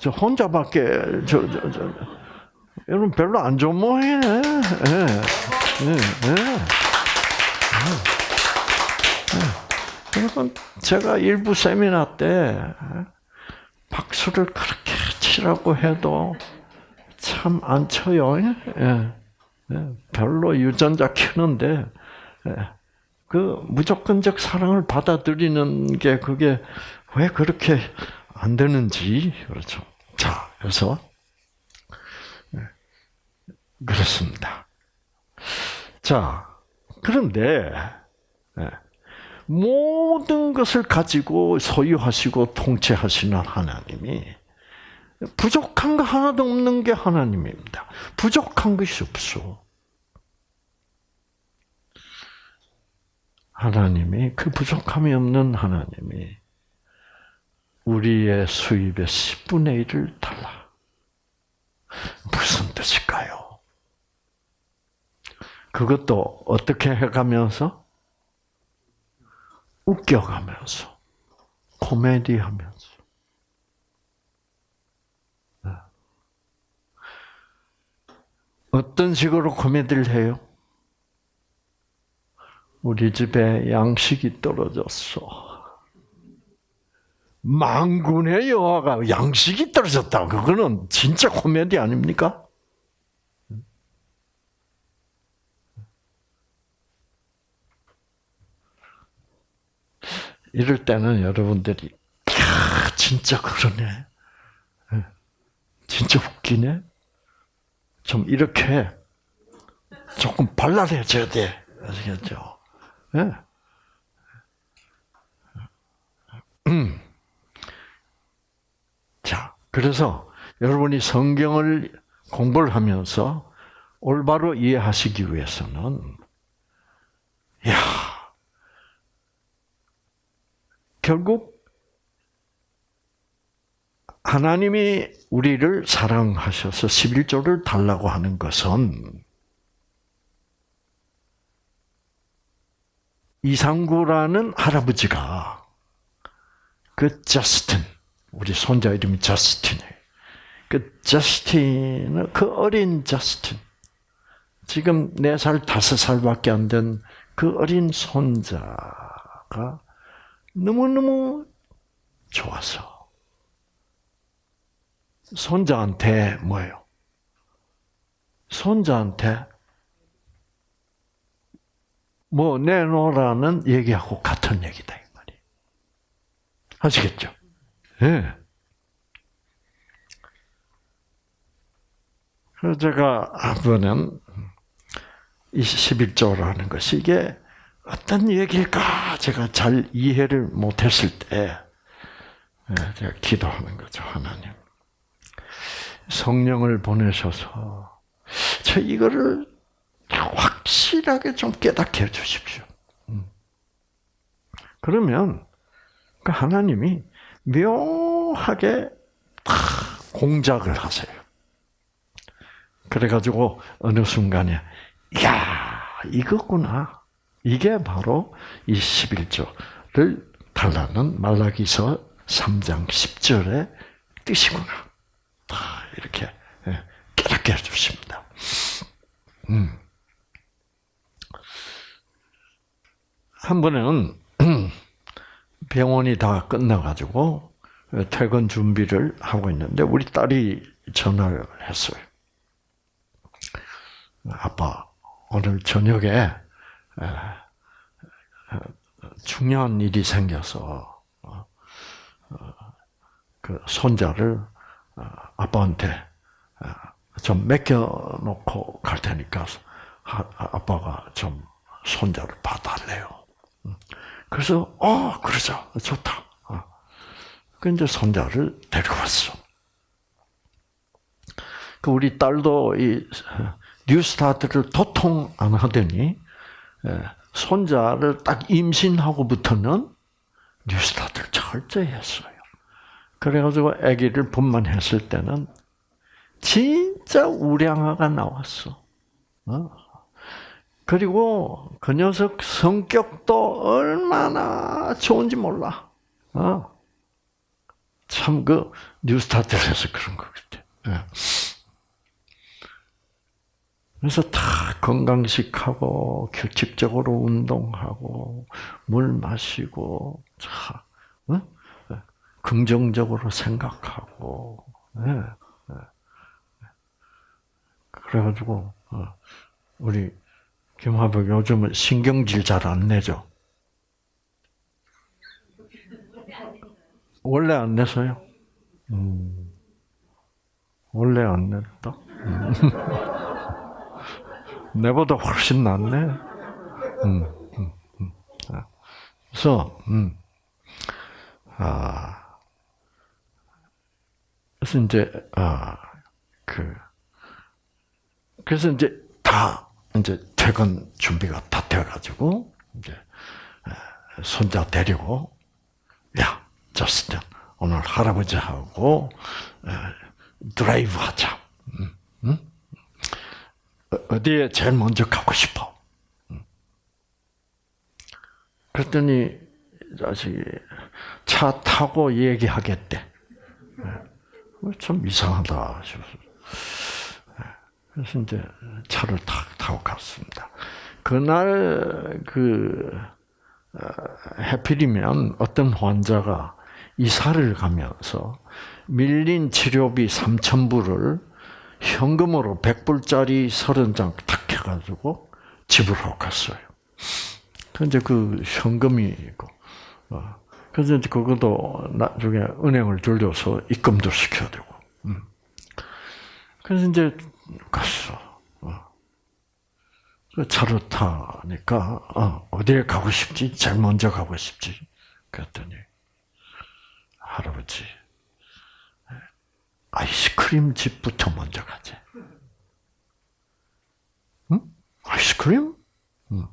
A: 저 혼자밖에 저, 저, 저, 여러분 별로 안 좋은 모양이네. 네. 네. 네. 여러분 제가 일부 세미나 때 박수를 그렇게 치라고 해도 참 안 쳐요. 예. 예. 별로 유전자 키는데 예. 그 무조건적 사랑을 받아들이는 게 그게 왜 그렇게 안 되는지 그렇죠. 자, 그래서 예. 그렇습니다. 자, 그런데 예. 모든 것을 가지고 소유하시고 통치하시는 하나님이 부족한 거 하나도 없는 게 하나님입니다. 부족한 것이 없어. 하나님이 그 부족함이 없는 하나님이 우리의 수입의 10분의 1을 달라. 무슨 뜻일까요? 그것도 어떻게 해가면서? 웃겨가면서 코미디하면서 네. 어떤 식으로 코미디를 해요? 우리 집에 양식이 떨어졌어. 망군의 여화가 양식이 떨어졌다. 그거는 진짜 코미디 아닙니까? 이럴 때는 여러분들이 야 진짜 그러네. 예. 진짜 웃기네. 좀 이렇게 조금 발랄해져야 돼. 아시겠죠? 네. 음. 자, 그래서 여러분이 성경을 공부를 하면서 올바로 이해하시기 위해서는, 야 결국 하나님이 우리를 사랑하셔서 11조를 달라고 하는 것은 이상구라는 할아버지가 그 저스틴, 우리 손자 이름이 저스틴이에요. 그 저스틴은 그 어린 저스틴, 지금 4살, 5살밖에 안 된 그 어린 손자가 너무너무 좋아서 손자한테 뭐예요? 손자한테 뭐 내놓으라는 얘기하고 같은 얘기다 이 말이. 아시겠죠? 예. 네. 그래서 제가 이 11조라는 것이 이게 어떤 얘기일까 제가 잘 이해를 못했을 때 예, 제가 기도하는 거죠 하나님 성령을 보내셔서 저 이거를 확실하게 좀 깨닫게 해 주십시오. 음. 그러면 그 하나님이 묘하게 공작을 하세요. 그래가지고 어느 순간에 야 이거구나. 이게 바로 이 11조를 달라는 말라기서 3장 10절의 뜻이구나. 이렇게 예, 깨닫게 해주십니다. 음. 한 번은 병원이 다 끝나가지고 퇴근 준비를 하고 있는데 우리 딸이 전화를 했어요. 아빠 오늘 저녁에 중요한 일이 생겨서 어, 어, 그 손자를 어, 아빠한테 좀 맡겨놓고 갈 테니까 아빠가 좀 손자를 봐달래요. 음. 그래서 어 그러자 좋다. 그 이제 손자를 데리고 왔어. 그 우리 딸도 이 뉴스타트를 도통 안 하더니 예, 손자를 딱 임신하고부터는 뉴스타트를 철저히 했어요. 그래가지고 아기를 분만했을 때는 진짜 우량아가 나왔어. 어? 그리고 그 녀석 성격도 얼마나 좋은지 몰라. 어? 참그 뉴스타트에서 그런 것 같아. 예. 그래서 다 건강식하고 규칙적으로 운동하고 물 마시고 자, 어? 긍정적으로 생각하고 네. 네. 그래가지고 어, 우리 김화복 요즘은 신경질 잘 안 내죠. 원래 안 내서요. 음, 원래 안 냈다. 음. 내보다 훨씬 낫네. 음, 음, 음. 아. 그래서, 음, 아, 그래서 이제, 아, 그, 그래서 이제 다, 이제 퇴근 준비가 다 돼가지고, 이제, 손자 데리고, 야, 저스틴, 오늘 할아버지하고, 드라이브 하자. 음, 음? 어디에 제일 먼저 가고 싶어? 그랬더니 자식이 차 타고 얘기하겠대. 예. 좀 이상하다 싶어서. 예. 그래서 이제 차를 탁 타고 갔습니다. 그날 그 어, 해필이면 어떤 환자가 이사를 가면서 밀린 치료비 3천 불을 현금으로 100불짜리 30장 탁 해가지고 집으로 갔어요. 근데 그 현금이 있고, 어. 그래서 이제 그것도 나중에 은행을 돌려서 입금도 시켜야 되고. 음. 그래서 이제 갔어. 어. 그 차를 타니까 어, 어디에 가고 싶지? 제일 먼저 가고 싶지? 그랬더니 할아버지 아이스크림 집부터 먼저 가지. 응? 아이스크림? 응.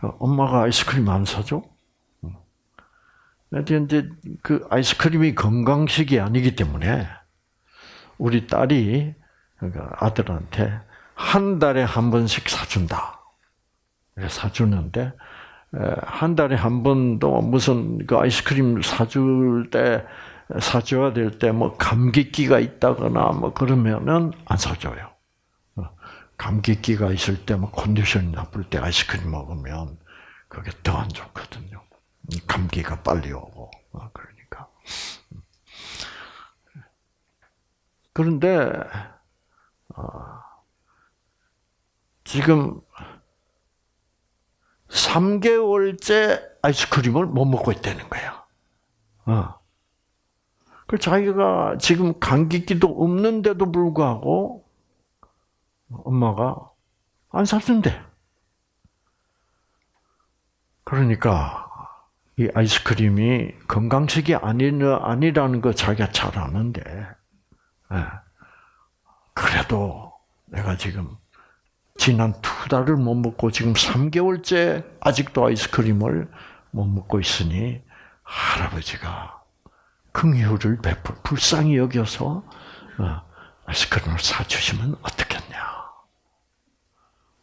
A: 엄마가 아이스크림 안 사줘? 근데 그 아이스크림이 건강식이 아니기 때문에 우리 딸이 그러니까 아들한테 한 달에 한 번씩 사준다. 사주는데 한 달에 한 번도 무슨 그 아이스크림 사줄 때 사줘야 될 때 뭐 감기기가 있다거나 뭐 그러면은 안 사줘요. 어, 감기기가 있을 때 뭐 컨디션이 나쁠 때 아이스크림 먹으면 그게 더 안 좋거든요. 감기가 빨리 오고 어, 그러니까. 그런데 어, 지금 3개월째 아이스크림을 못 먹고 있다는 거야. 어. 그 자기가 지금 감기기도 없는데도 불구하고 엄마가 안 사준대. 그러니까 이 아이스크림이 건강식이 아니라는 거 자기가 잘 아는데, 예. 그래도 내가 지금 지난 두 달을 못 먹고 지금 3개월째 아직도 아이스크림을 못 먹고 있으니 할아버지가 긍휼을 베풀 불쌍히 여겨서 어, 아이스크림을 사주시면 어떻겠냐.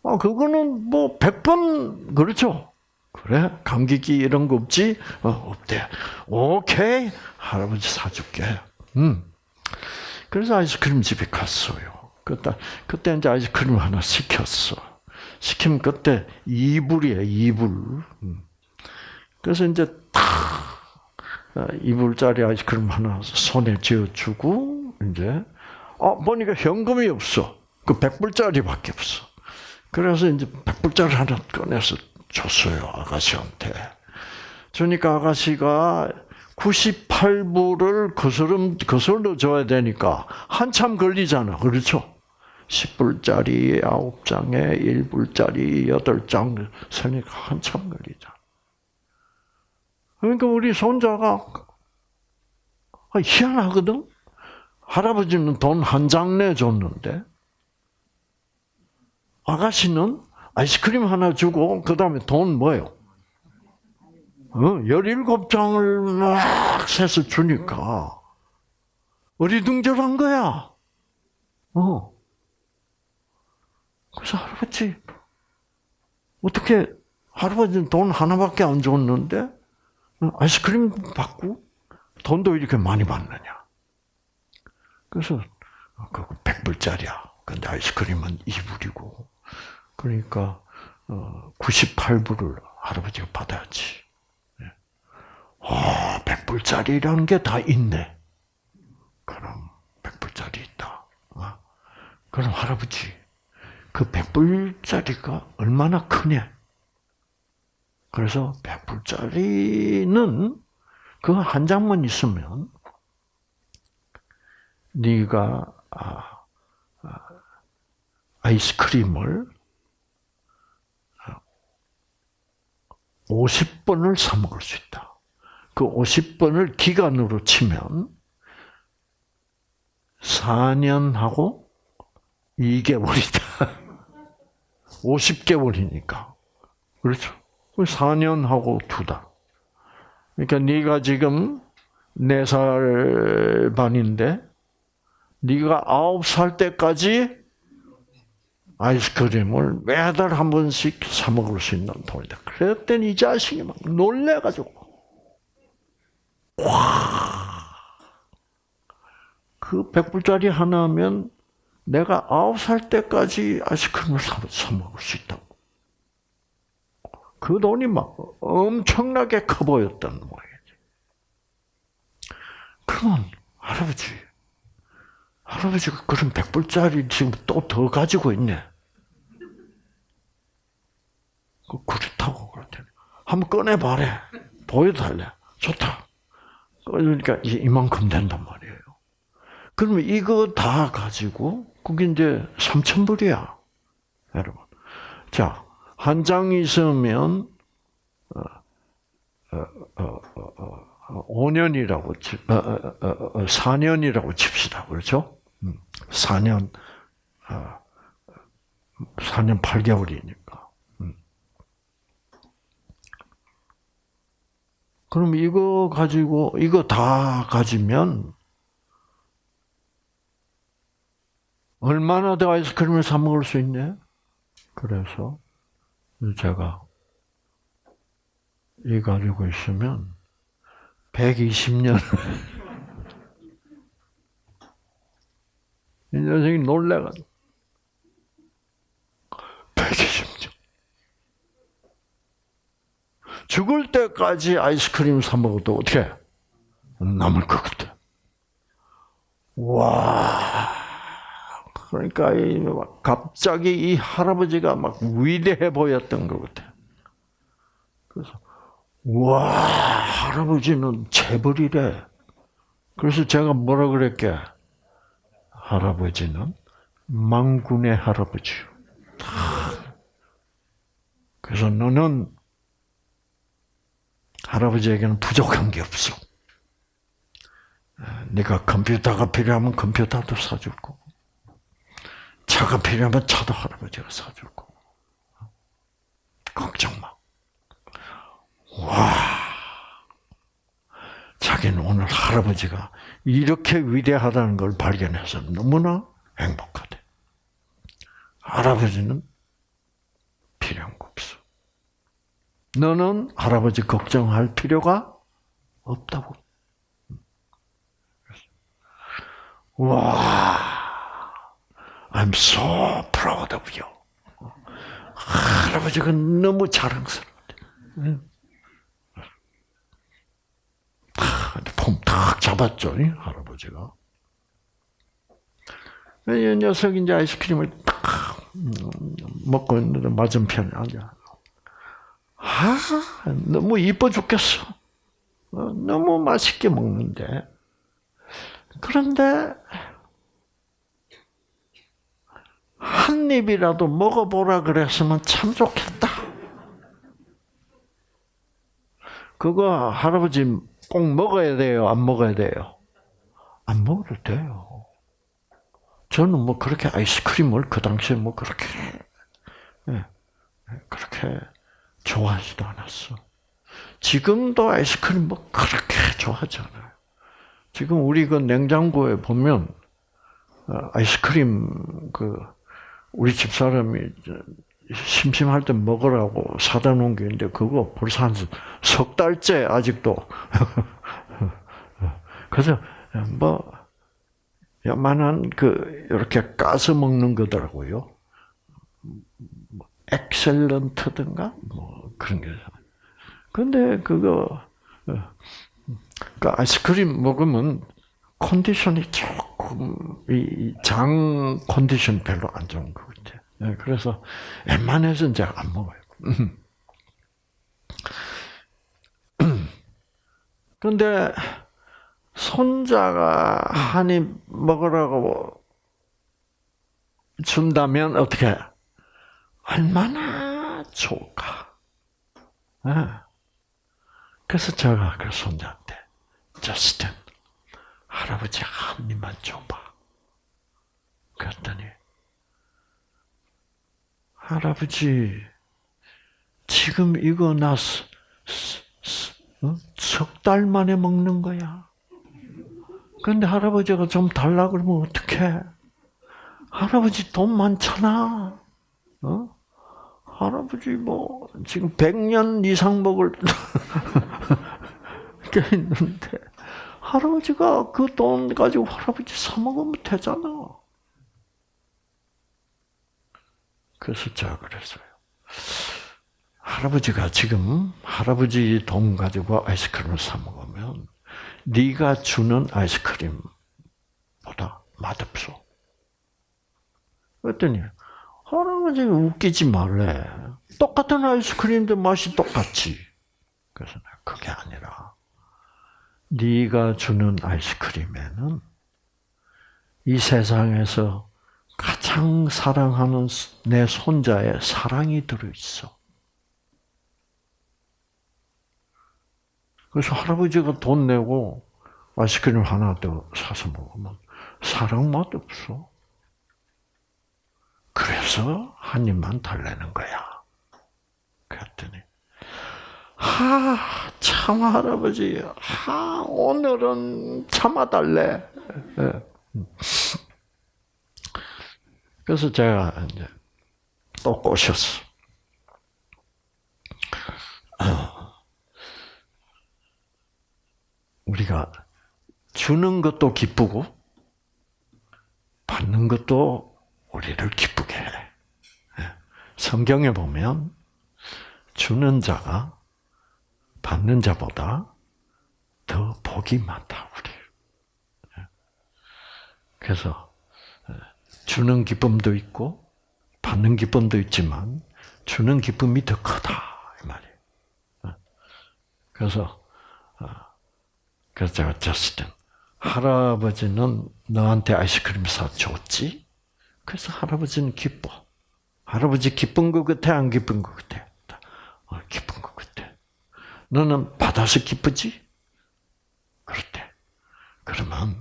A: 아, 그거는 뭐 100번 그렇죠. 그래? 감기기 이런 거 없지? 어, 없대. 오케이. 할아버지 사줄게. 음. 그래서 아이스크림 집에 갔어요. 그때, 그때 이제 아이스크림 하나 시켰어. 시키면 그때 이불이에요, 이불. 음. 그래서 이제 탁, 어, 이불짜리 아이스크림 하나 손에 쥐어주고, 이제, 아, 보니까 현금이 없어. 그 백불짜리밖에 없어. 그래서 이제 백불짜리 하나 꺼내서 줬어요, 아가씨한테. 주니까 아가씨가 98불을 거스름, 거슬러 줘야 되니까 한참 걸리잖아. 그렇죠? 10불짜리 9장에 1불짜리 8장 서니까 한참 걸리잖아. 그러니까 우리 손자가 아, 희한하거든? 할아버지는 돈 한 장 내줬는데, 아가씨는 아이스크림 하나 주고, 그 다음에 돈 뭐요? 어, 17장을 막 세서 주니까, 어리둥절한 거야. 어. 그래서 할아버지, 어떻게, 할아버지는 돈 하나밖에 안 줬는데, 아이스크림 받고, 돈도 이렇게 많이 받느냐. 그래서, 그 100불짜리야. 근데 아이스크림은 2불이고, 그러니까 98불을 어, 할아버지가 받아야지. 아, 100불짜리라는 게 다 있네. 그럼 100불짜리 있다. 어? 그럼 할아버지, 그 100불짜리가 얼마나 크냐? 그래서 100불짜리는 그 한 장만 있으면 네가 아, 아, 아이스크림을 50번을 사 먹을 수 있다. 그 50번을 기간으로 치면 4년하고 2개월이다. 50개월이니까. 그렇죠? 4년하고 두 달. 그러니까 네가 지금 4살 반인데 네가 9살 때까지 아이스크림을 매달 한 번씩 사 먹을 수 있는 돈이다. 그랬더니 이 자식이 막 놀래가지고 그 100불짜리 하나면 내가 아홉 살 때까지 아이스크림을 사, 사 먹을 수 있다고. 그 돈이 막 엄청나게 커 보였던 모양이지. 그러면 할아버지, 할아버지가 그런 100불짜리 지금 또 더 가지고 있네. 그 그렇다고 그랬더니 한번 꺼내봐래. 보여달래. 좋다. 그러니까 이만큼 된단 말이에요. 그러면 이거 다 가지고 그게 이제 3천 불이야, 여러분. 자, 한 장 있으면 어, 어, 어, 5년이라고 치, 4년이라고 칩시다, 그렇죠? 4년, 4년 8개월이니까. 그럼 이거 가지고 이거 다 가지면 얼마나 더 아이스크림을 사 먹을 수 있네? 그래서 제가 이 가지고 있으면 120년 이 녀석이 놀래가지고 120년 죽을 때까지 아이스크림 사 먹어도 어떻게 남을 것 같아. 와. 그러니까 갑자기 이 할아버지가 막 위대해 보였던 것 같아요. 그래서 와 할아버지는 재벌이래. 그래서 제가 뭐라 그랬게? 할아버지는 망군의 할아버지요. 그래서 너는 할아버지에게는 부족한 게 없어. 네가 컴퓨터가 필요하면 컴퓨터도 사줄 거고, 차가 필요하면 차도 할아버지가 사줄 거고. 걱정 마. 와. 자기는 오늘 할아버지가 이렇게 위대하다는 걸 발견해서 너무나 행복하대. 할아버지는 필요한 거 없어. 너는 할아버지 걱정할 필요가 없다고. 와, I'm so proud of you. 할아버지가 너무 자랑스럽대. 폼탁 잡았죠, 할아버지가. 이 녀석이 이제 아이스크림을 딱 먹고 있는데 맞은편에 앉아. 아, 너무 이뻐 죽겠어. 너무 맛있게 먹는데. 그런데, 한 입이라도 먹어보라 그랬으면 참 좋겠다. 그거 할아버지 꼭 먹어야 돼요? 안 먹어야 돼요? 안 먹어도 돼요. 저는 뭐 그렇게 아이스크림을 그 당시에 뭐 그렇게, 예, 그렇게 좋아하지도 않았어. 지금도 아이스크림 뭐 그렇게 좋아하지 않아요. 지금 우리 그 냉장고에 보면 어, 아이스크림 그 우리 집 사람이 심심할 때 먹으라고 사다 놓은 게 있는데 그거 벌써 한 석 달째 아직도 그래서 뭐 요만한 그 이렇게 까서 먹는 거더라고요. 엑셀런트든가 뭐 그런 게. 근데 그거 그 아이스크림 먹으면 컨디션이 조금 이 장 컨디션 별로 안 좋은 것 같아. 요 그래서 웬만해서 이제 안 먹어요. 근데 손자가 한 입 먹으라고 준다면 어떻게? 얼마나 좋을까? 그래서 제가 그 손자한테 저스틴 할아버지 한 입만 줘봐. 그랬더니 할아버지 지금 이거 나 석달 만에 먹는 거야. 근데 할아버지가 좀 달라 그러면 어떡해? 할아버지 돈 많잖아. 어? 할아버지 뭐 지금 100년 이상 먹을 섞여 있는데 할아버지가 그 돈 가지고 할아버지 사 먹으면 되잖아. 그래서 제가 그랬어요. 할아버지가 지금 할아버지 돈 가지고 아이스크림을 사 먹으면 네가 주는 아이스크림보다 맛없어. 그랬더니 할아버지 웃기지 말래. 똑같은 아이스크림인데 맛이 똑같지. 그래서 그게 아니라 네가 주는 아이스크림에는 이 세상에서 가장 사랑하는 내 손자의 사랑이 들어 있어. 그래서 할아버지가 돈 내고 아이스크림 하나 더 사서 먹으면 사랑 맛 없어. 그래서 한 입만 달래는 거야. 그랬더니 하, 참 할아버지, 하, 오늘은 참아달래. 예. 그래서 제가 이제 또 꼬셨어. 우리가 주는 것도 기쁘고 받는 것도 우리를 기쁘게 해. 예. 성경에 보면 주는 자가 받는 자보다 더 복이 많다 우리. 예. 그래서 예, 주는 기쁨도 있고 받는 기쁨도 있지만 주는 기쁨이 더 크다 이 말이에요. 그래서 그래서 제가 졌을 때 할아버지는 너한테 아이스크림 사 줬지? 그래서 할아버지는 기뻐. 할아버지 기쁜 것 같아? 안 기쁜 것 같아? 어, 기쁜 것 같아. 너는 받아서 기쁘지? 그렇대. 그러면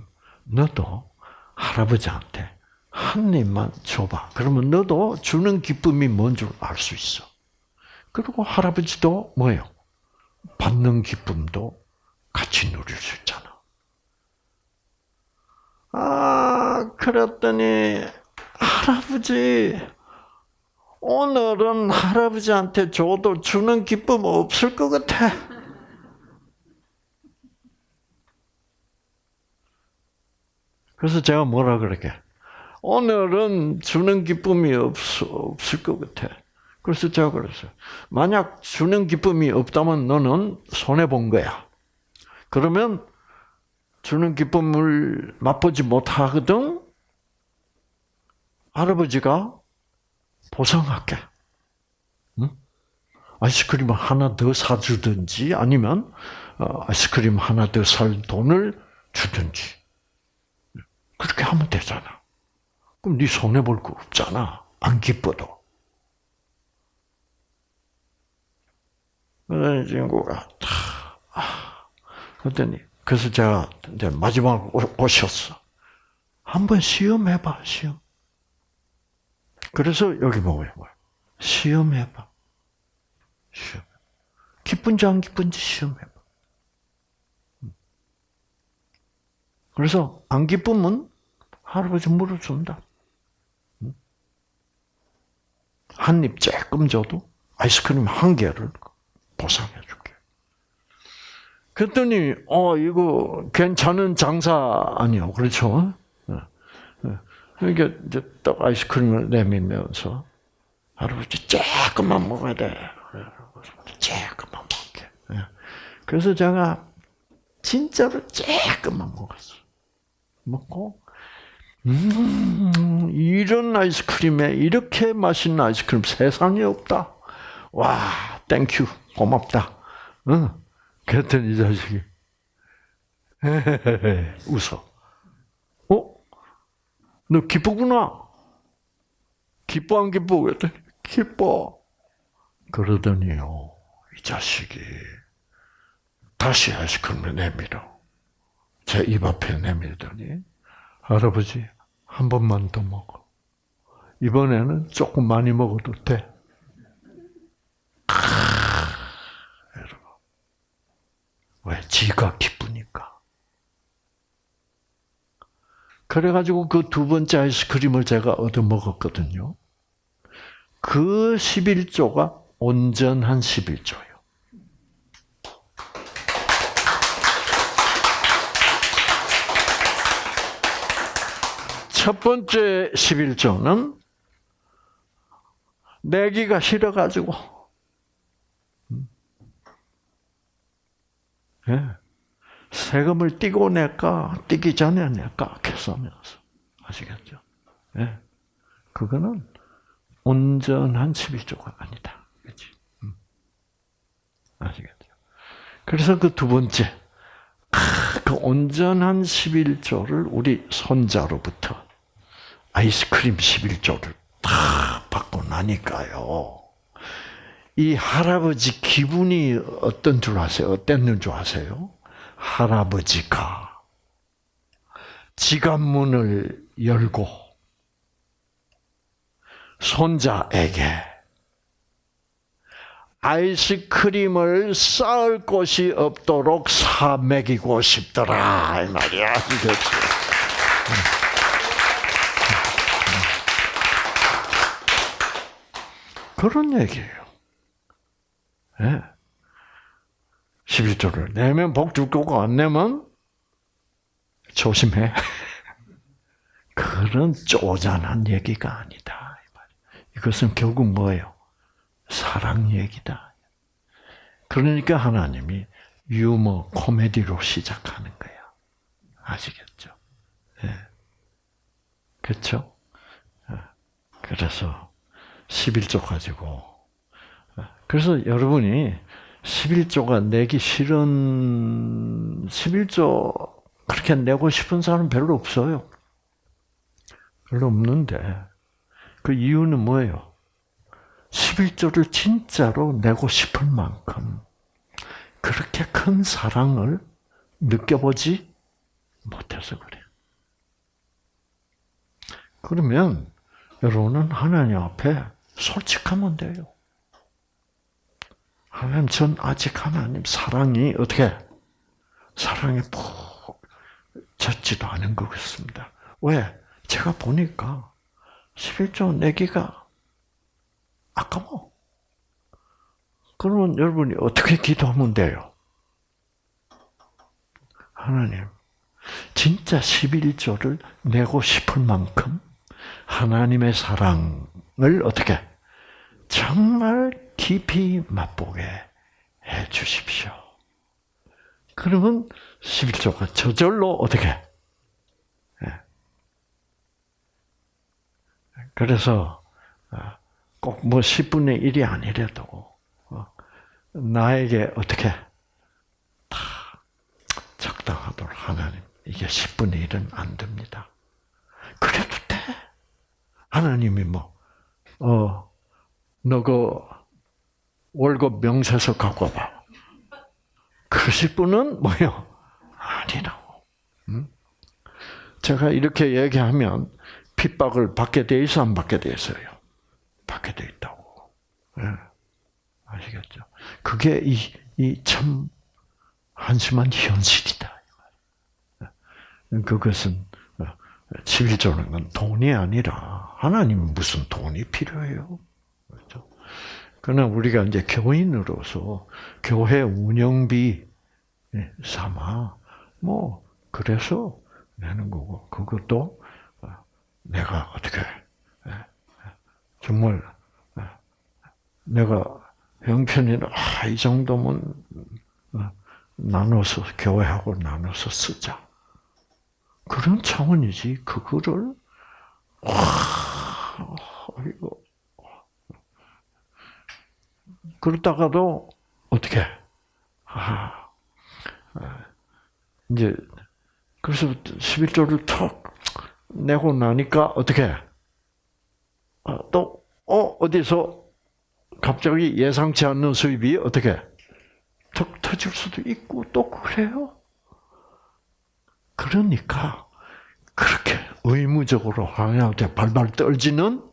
A: 너도 할아버지한테 한 입만 줘봐. 그러면 너도 주는 기쁨이 뭔 줄 알 수 있어. 그리고 할아버지도 뭐예요? 받는 기쁨도 같이 누릴 수 있잖아. 아, 그랬더니, 할아버지, 오늘은 할아버지한테 줘도 주는 기쁨 없을 것 같아. 그래서 제가 뭐라 그러게. 오늘은 주는 기쁨이 없, 없을 것 같아. 그래서 제가 그랬어요. 만약 주는 기쁨이 없다면 너는 손해본 거야. 그러면 주는 기쁨을 맛보지 못하거든 할아버지가 보상할게. 응? 아이스크림 하나 더 사주든지 아니면 어, 아이스크림 하나 더 살 돈을 주든지 그렇게 하면 되잖아. 그럼 네 손해 볼 거 없잖아. 안 기뻐도. 그래서 친구가 다 아, 그랬더니 그래서 제가 이제 마지막 오셨어. 한번 시험해봐 시험. 그래서 여기 뭐예요? 시험해봐. 시험. 기쁜지 안 기쁜지 시험해봐. 그래서 안 기쁘면 할아버지 물어준다. 한 입 조금 줘도 아이스크림 한 개를 보상해 줄게. 그랬더니 어 이거 괜찮은 장사 아니요, 그렇죠? 그러니까 이제 딱 아이스크림을 내밀면서 할아버지 조금만 먹어야 돼. 조금만 먹게. 예. 그래서 제가 진짜로 조금만 먹었어. 먹고 음, 이런 아이스크림에 이렇게 맛있는 아이스크림 세상에 없다. 와, thank you, 고맙다. 응. 그랬더니 이 자식이 웃어. 어? 너 기쁘구나. 기뻐 안 기뻐? 그랬더니 기뻐. 그러더니요, 이 자식이 다시 아이스크림을 내밀어. 제 입 앞에 내밀더니 할아버지 한 번만 더 먹어. 이번에는 조금 많이 먹어도 돼. 여러분. 왜? 지가 기쁘 그래가지고 그 두 번째 아이스크림을 제가 얻어먹었거든요. 그 11조가 온전한 11조예요. 첫 번째 11조는 내기가 싫어가지고 음. 예. 세금을 띄고 낼까, 띄기 전에 낼까, 계산하면서. 아시겠죠? 예. 그거는 온전한 11조가 아니다. 그치? 음. 아시겠죠? 그래서 그 두 번째, 그 온전한 11조를 우리 손자로부터 아이스크림 11조를 다 받고 나니까요. 이 할아버지 기분이 어떤 줄 아세요? 어땠는 줄 아세요? 할아버지가 지갑문을 열고 손자에게 아이스크림을 쌓을 곳이 없도록 사 먹이고 싶더라 이 말이야. 그런 얘기예요. 예. 11조를 내면 복 줄 거고 안 내면 조심해. 그런 쪼잔한 얘기가 아니다. 이것은 결국 뭐예요? 사랑 얘기다. 그러니까 하나님이 유머, 코미디로 시작하는 거야. 아시겠죠? 예. 그렇죠? 그래서 11조 가지고 예. 그래서 여러분이 11조가 내기 싫은 11조 그렇게 내고 싶은 사람 별로 없어요. 별로 없는데 그 이유는 뭐예요? 11조를 진짜로 내고 싶을 만큼 그렇게 큰 사랑을 느껴보지 못해서 그래. 그러면 여러분은 하나님 앞에 솔직하면 돼요. 하나님, 전 아직 하나님 사랑이 어떻게 사랑에 푹 젖지도 않은 것 같습니다. 왜? 제가 보니까 11조 내기가 아까워. 그러면 여러분이 어떻게 기도하면 돼요? 하나님, 진짜 11조를 내고 싶을 만큼 하나님의 사랑을 어떻게 정말 깊이 맛보게 해 주십시오. 그러면 11조가 저절로 어떻게? 예. 그래서 아, 꼭뭐 10분의 1이 아니래도 어, 나에게 어떻게 다 적당하도록 하나님 이게 10분의 1은 안 됩니다. 그래도 돼. 하나님이 뭐 어, 너 그 월급 명세서 갖고 와봐. 그러실 분은 뭐요? 아니라고. 응? 제가 이렇게 얘기하면 핍박을 받게 돼 있어 안 받게 돼 있어요? 받게 돼 있다고. 네. 아시겠죠? 그게 이, 이 참 한심한 현실이다. 예. 그것은 11조는 어, 건 돈이 아니라 하나님 무슨 돈이 필요해요? 그러나 우리가 이제 교인으로서 교회 운영비 예, 삼아 뭐 그래서 내는 거고 그것도 어, 내가 어떻게 정말 내가 형편이나 아, 이 정도면 어, 나눠서 교회하고 나눠서 쓰자. 그런 차원이지 그거를 와 이거 그러다가도 어떻게 아, 이제 그래서 11조를 턱 내고 나니까 어떻게 아, 또, 어, 어디서 갑자기 예상치 않는 수입이 어떻게 턱 터질 수도 있고 또 그래요. 그러니까 그렇게 의무적으로 하나님한테 발발 떨지는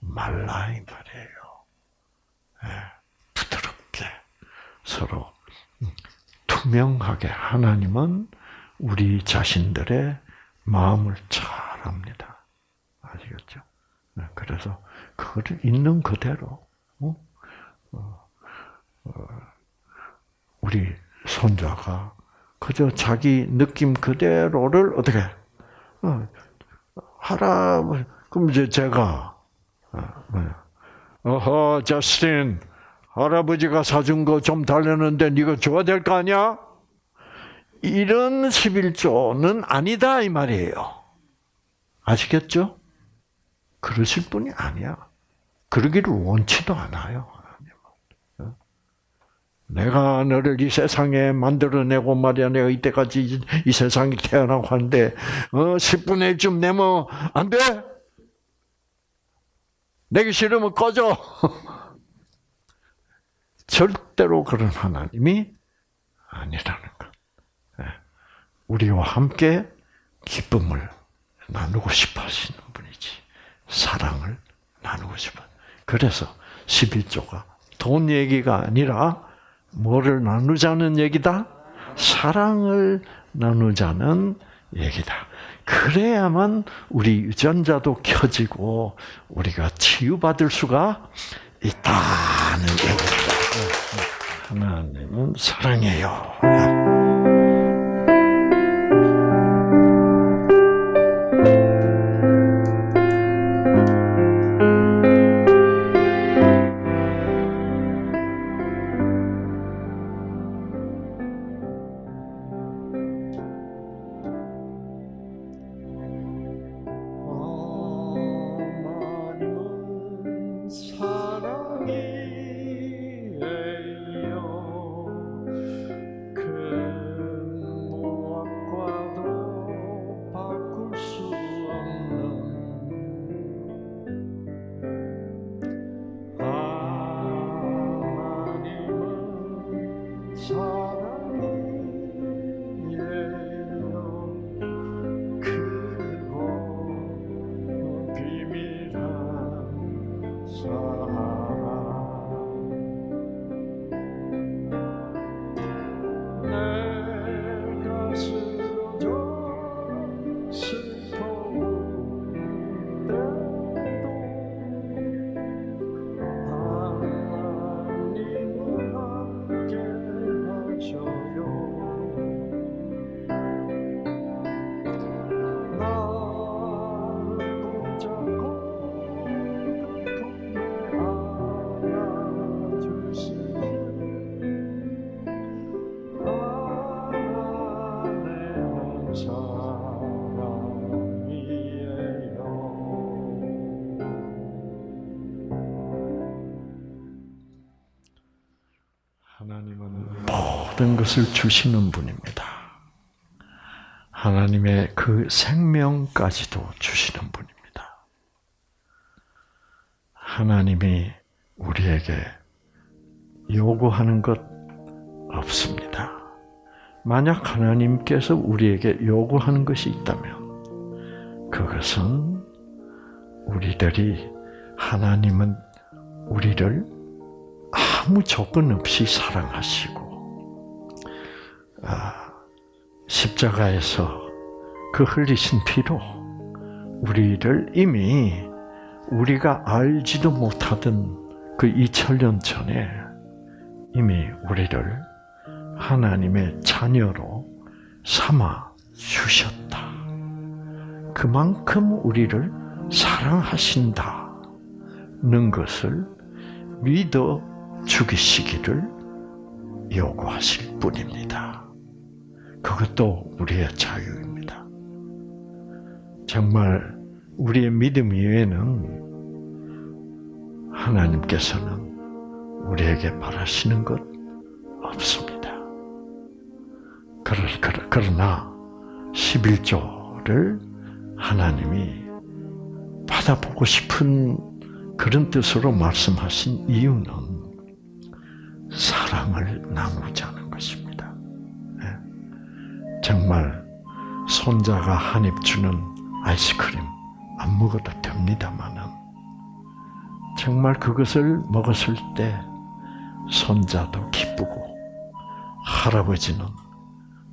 A: 말라 이 말이에요. 네, 부드럽게 서로 투명하게 하나님은 우리 자신들의 마음을 잘 압니다. 아시겠죠? 네, 그래서 그거를 있는 그대로 어? 어, 어, 우리 손자가 그저 자기 느낌 그대로를 어떻게 할아버지, 그럼 이제 제가, 어, 뭐, 어허, 저스틴, 할아버지가 사준 거 좀 달라는데 네가 줘야 될 거 아니야? 이런 11조는 아니다 이 말이에요. 아시겠죠? 그러실 분이 아니야. 그러기를 원치도 않아요. 하나님은. 내가 너를 이 세상에 만들어내고 말이야. 내가 이때까지 이 세상에 태어나고 하는데, 어, 10분의 1쯤 내면 안 돼? 내기 싫으면 꺼져. 절대로 그런 하나님이 아니라는 것. 예. 우리와 함께 기쁨을 나누고 싶어 하시는 분이지. 사랑을 나누고 싶어. 그래서 11조가 돈 얘기가 아니라 뭐를 나누자는 얘기다? 사랑을 나누자는 얘기다. 그래야만 우리 유전자도 켜지고 우리가 치유받을 수가 있다는 얘기다. 하나님은 사랑해요. 것을 주시는 분입니다. 하나님의 그 생명까지도 주시는 분입니다. 하나님이 우리에게 요구하는 것 없습니다. 만약 하나님께서 우리에게 요구하는 것이 있다면 그것은 우리들이 하나님은 우리를 아무 조건 없이 사랑하시고 십자가에서 그 흘리신 피로 우리를 이미 우리가 알지도 못하던 그 2000년 전에 이미 우리를 하나님의 자녀로 삼아 주셨다. 그만큼 우리를 사랑하신다는 것을 믿어 죽이시기를 요구하실 뿐입니다. 그것도 우리의 자유입니다. 정말 우리의 믿음 이외에는 하나님께서는 우리에게 바라시는 것 없습니다. 그러나 11조를 하나님이 받아보고 싶은 그런 뜻으로 말씀하신 이유는 사랑을 나누자는. 정말 손자가 한 입 주는 아이스크림 안 먹어도 됩니다만은 정말 그것을 먹었을 때 손자도 기쁘고 할아버지는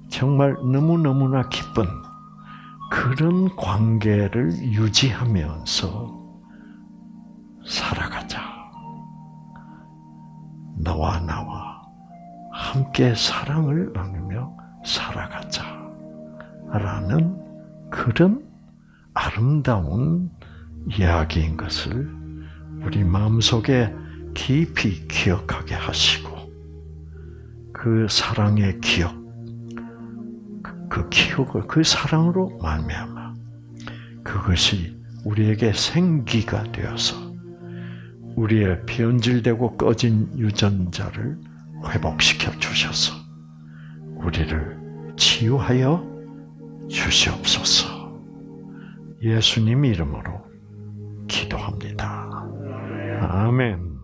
A: 정말 너무너무나 기쁜 그런 관계를 유지하면서 살아가자. 너와 나와 함께 사랑을 나누며 살아가자. 라는 그런 아름다운 이야기인 것을 우리 마음속에 깊이 기억하게 하시고 그 사랑의 기억, 그- 그 기억을 그 사랑으로 말미암아 그것이 우리에게 생기가 되어서 우리의 변질되고 꺼진 유전자를 회복시켜 주셔서 우리를 치유하여 주시옵소서. 예수님 이름으로 기도합니다. 아멘.